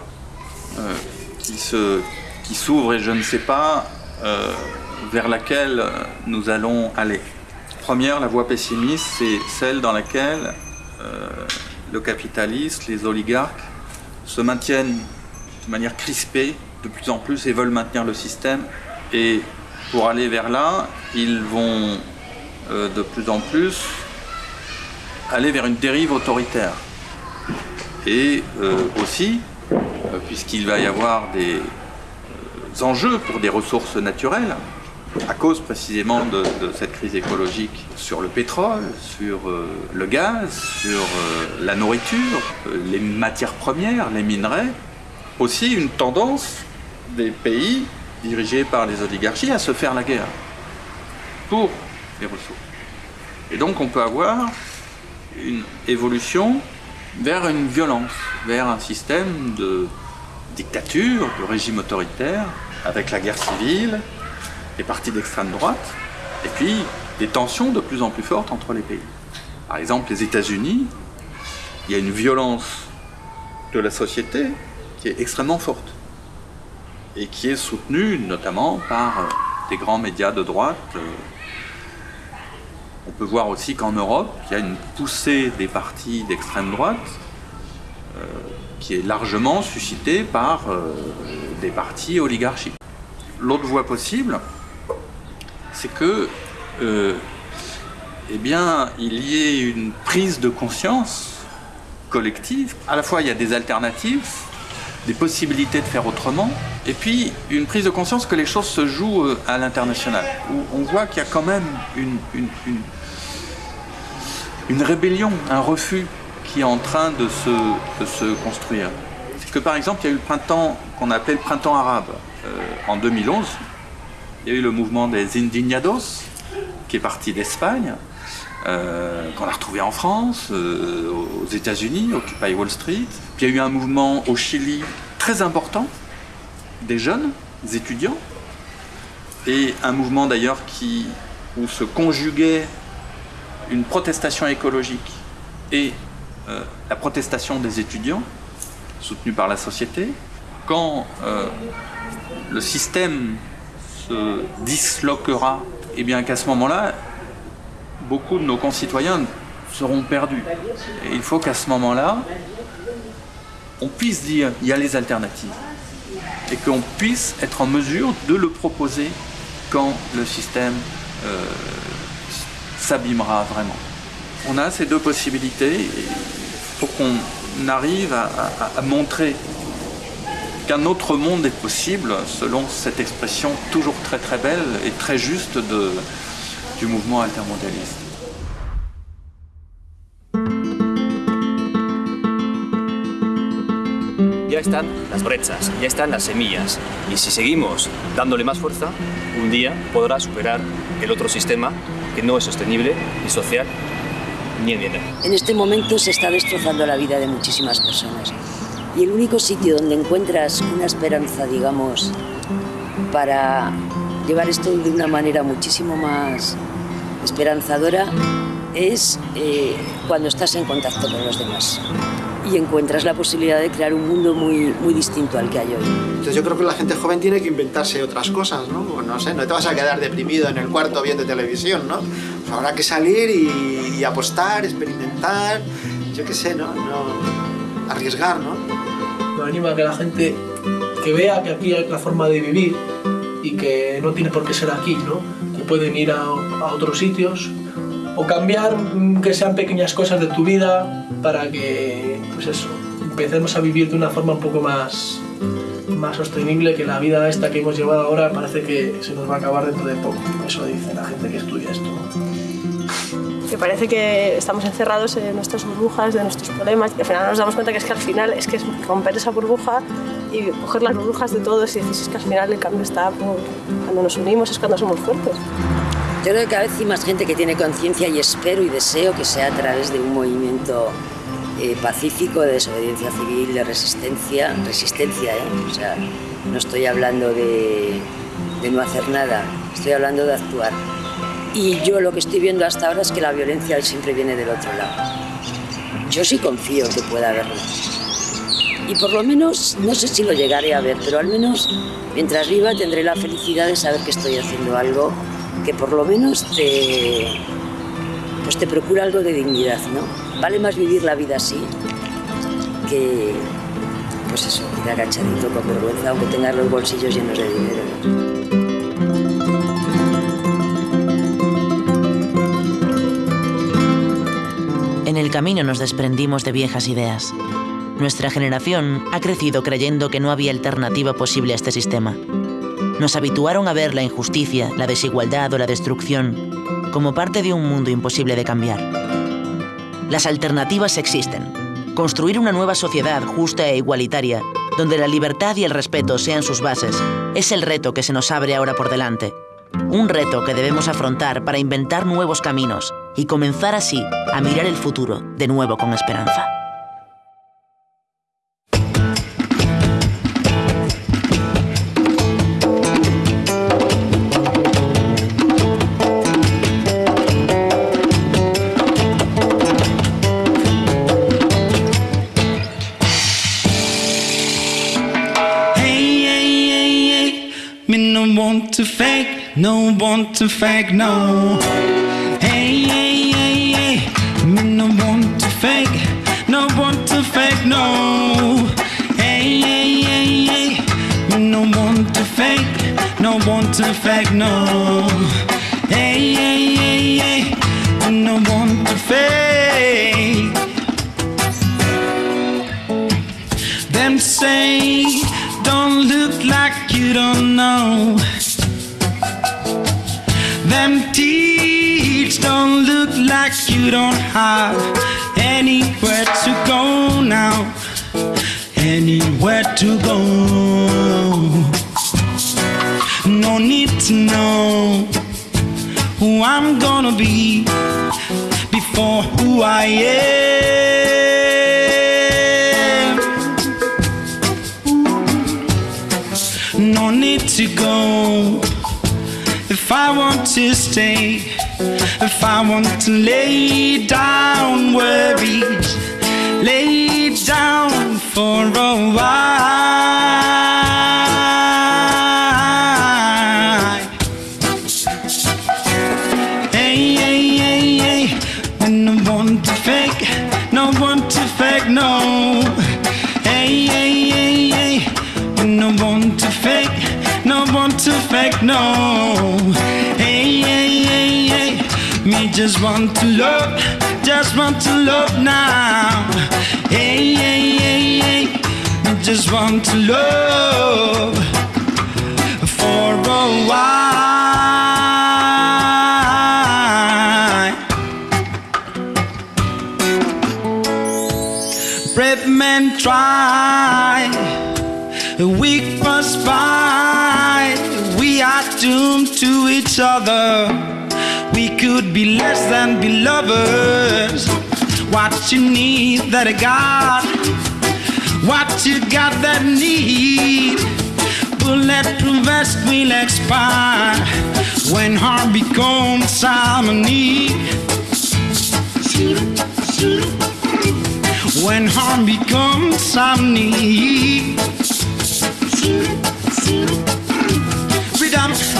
euh, qui qui s'ouvrent et je ne sais pas euh, vers laquelle nous allons aller. Première, la voie pessimiste, c'est celle dans laquelle euh, le capitaliste, les oligarques se maintiennent de manière crispée de plus en plus et veulent maintenir le système. Et pour aller vers là, ils vont euh, de plus en plus aller vers une dérive autoritaire. Et euh, aussi, euh, puisqu'il va y avoir des enjeux pour des ressources naturelles, à cause précisément de, cette crise écologique sur le pétrole, sur le gaz, sur la nourriture, les matières premières, les minerais, aussi une tendance des pays dirigés par les oligarchies à se faire la guerre pour les ressources. Et donc on peut avoir une évolution vers une violence, vers un système de dictature, de régime autoritaire, avec la guerre civile, les partis d'extrême droite, et puis des tensions de plus en plus fortes entre les pays. Par exemple, les États-Unis, il y a une violence de la société qui est extrêmement forte et qui est soutenue notamment par euh, des grands médias de droite. euh, on peut voir aussi qu'en Europe, il y a une poussée des partis d'extrême droite euh, qui est largement suscitée par des partis oligarchiques. L'autre voie possible, c'est que, eh bien, il y ait une prise de conscience collective. À la fois, il y a des alternatives des possibilités de faire autrement, et puis une prise de conscience que les choses se jouent euh, à l'international, où on voit qu'il y a quand même une, une, une, rébellion, un refus qui est en train de se, de se construire. C'est que par exemple, il y a eu le printemps qu'on appelait le printemps arabe euh, en 2011. Il y a eu le mouvement des Indignados, qui est parti d'Espagne, euh, qu'on a retrouvé en France, euh, aux États-Unis, Occupy Wall Street. Puis il y a eu un mouvement au Chili très important, des jeunes, des étudiants, et un mouvement d'ailleurs où se conjuguait une protestation écologique et euh, la protestation des étudiants, soutenue par la société. Quand le système se disloquera, et bien qu'à ce moment-là, beaucoup de nos concitoyens seront perdus. Et il faut qu'à ce moment-là, on puisse dire il y a les alternatives et qu'on puisse être en mesure de le proposer quand le système euh, s'abîmera vraiment. On a ces deux possibilités faut qu'on arrive à montrer qu'un autre monde est possible selon cette expression toujours très très belle et très juste de, du mouvement altermondialiste. Ya están las brechas, ya están las semillas. Y si seguimos dándole más fuerza, un día podrá superar el otro sistema que no es sostenible, ni social, ni ambiental. En este momento se está destrozando la vida de muchísimas personas. Y el único sitio donde encuentras una esperanza, digamos, para llevar esto de una manera muchísimo más esperanzadora es eh, cuando estás en contacto con los demás y encuentras la posibilidad de crear un mundo muy, muy distinto al que hay hoy. Entonces yo creo que la gente joven tiene que inventarse otras cosas, ¿no? Pues no sé, no te vas a quedar deprimido en el cuarto viendo televisión, ¿no? Pues habrá que salir y, y apostar, experimentar, yo qué sé, ¿no? no arriesgar, ¿no? Me anima a que la gente que vea que aquí hay la forma de vivir y que no tiene por qué ser aquí, ¿no? Que pueden ir a, a otros sitios o cambiar mm, que sean pequeñas cosas de tu vida para que, pues eso, empecemos a vivir de una forma un poco más, más sostenible que la vida esta que hemos llevado ahora parece que se nos va a acabar dentro de poco. Eso dice la gente que estudia esto. que parece que estamos encerrados en nuestras burbujas, de nuestros problemas, y al final nos damos cuenta que es que al final es que romper esa burbuja y coger las burbujas de todos y decir, que al final el cambio está por- cuando nos unimos, es cuando somos fuertes. Yo creo que cada vez hay más gente que tiene conciencia y espero y deseo que sea a través de un movimiento eh, pacífico de desobediencia civil, de resistencia, resistencia, ¿eh? O sea, no estoy hablando de, de no hacer nada, estoy hablando de actuar. Y yo lo que estoy viendo hasta ahora es que la violencia siempre viene del otro lado. Yo sí confío que pueda haberlo. Y por lo menos, no sé si lo llegaré a ver, pero al menos mientras viva tendré la felicidad de saber que estoy haciendo algo que por lo menos te, pues te procura algo de dignidad, ¿no? Vale más vivir la vida así que, pues eso, ir agachadito con vergüenza, aunque tengas los bolsillos llenos de dinero. En el camino nos desprendimos de viejas ideas. Nuestra generación ha crecido creyendo que no había alternativa posible a este sistema. Nos habituaron a ver la injusticia, la desigualdad o la destrucción como parte de un mundo imposible de cambiar. Las alternativas existen. Construir una nueva sociedad justa e igualitaria, donde la libertad y el respeto sean sus bases, es el reto que se nos abre ahora por delante. Un reto que debemos afrontar para inventar nuevos caminos y comenzar así a mirar el futuro de nuevo con esperanza. Want to fake, no want to fake, no. Hey, hey, hey, hey. Me no want to fake, no want to fake, no. Hey, hey, hey, hey. Me no want to fake, no want to fake, no. Hey, hey, hey, hey. Me no want to fake. Them say, don't look like you don't know. Them teeth don't look like you don't have anywhere to go now. Anywhere to go. No need to know who I'm gonna be before who I am. To stay. If I want to lay down worries, lay down for a while. Just want to love, just want to love now. Hey, hey, hey, hey, me just want to love for a while. Brave men try, weak must fight. We are doomed to each other. We could be less than be lovers. What you need that I got, what you got that need. Bulletproof vest will expire when harm becomes harmony. When harm becomes harmony. Freedom.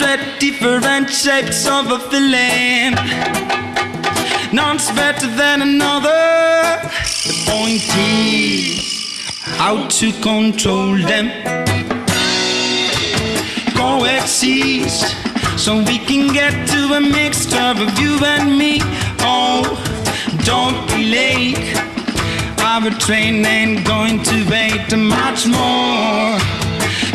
Different shapes of a feeling. None's better than another. The point is how to control them. Coexist so we can get to a mixture of you and me. Oh, don't be late. Our train ain't going to wait much more.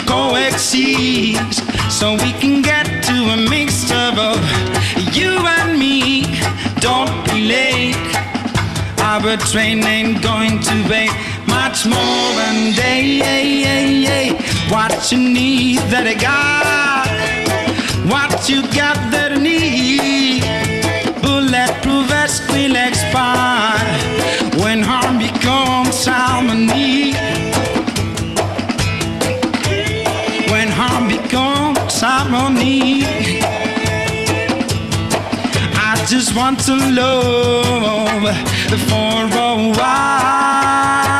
Coexist so we can get to a mixture of you and me. Don't be late. Our train ain't going to wait much more than day. What you need that I got, what you got that I need. Bulletproof vest will expire when harm becomes harmony. I just want to love for a while.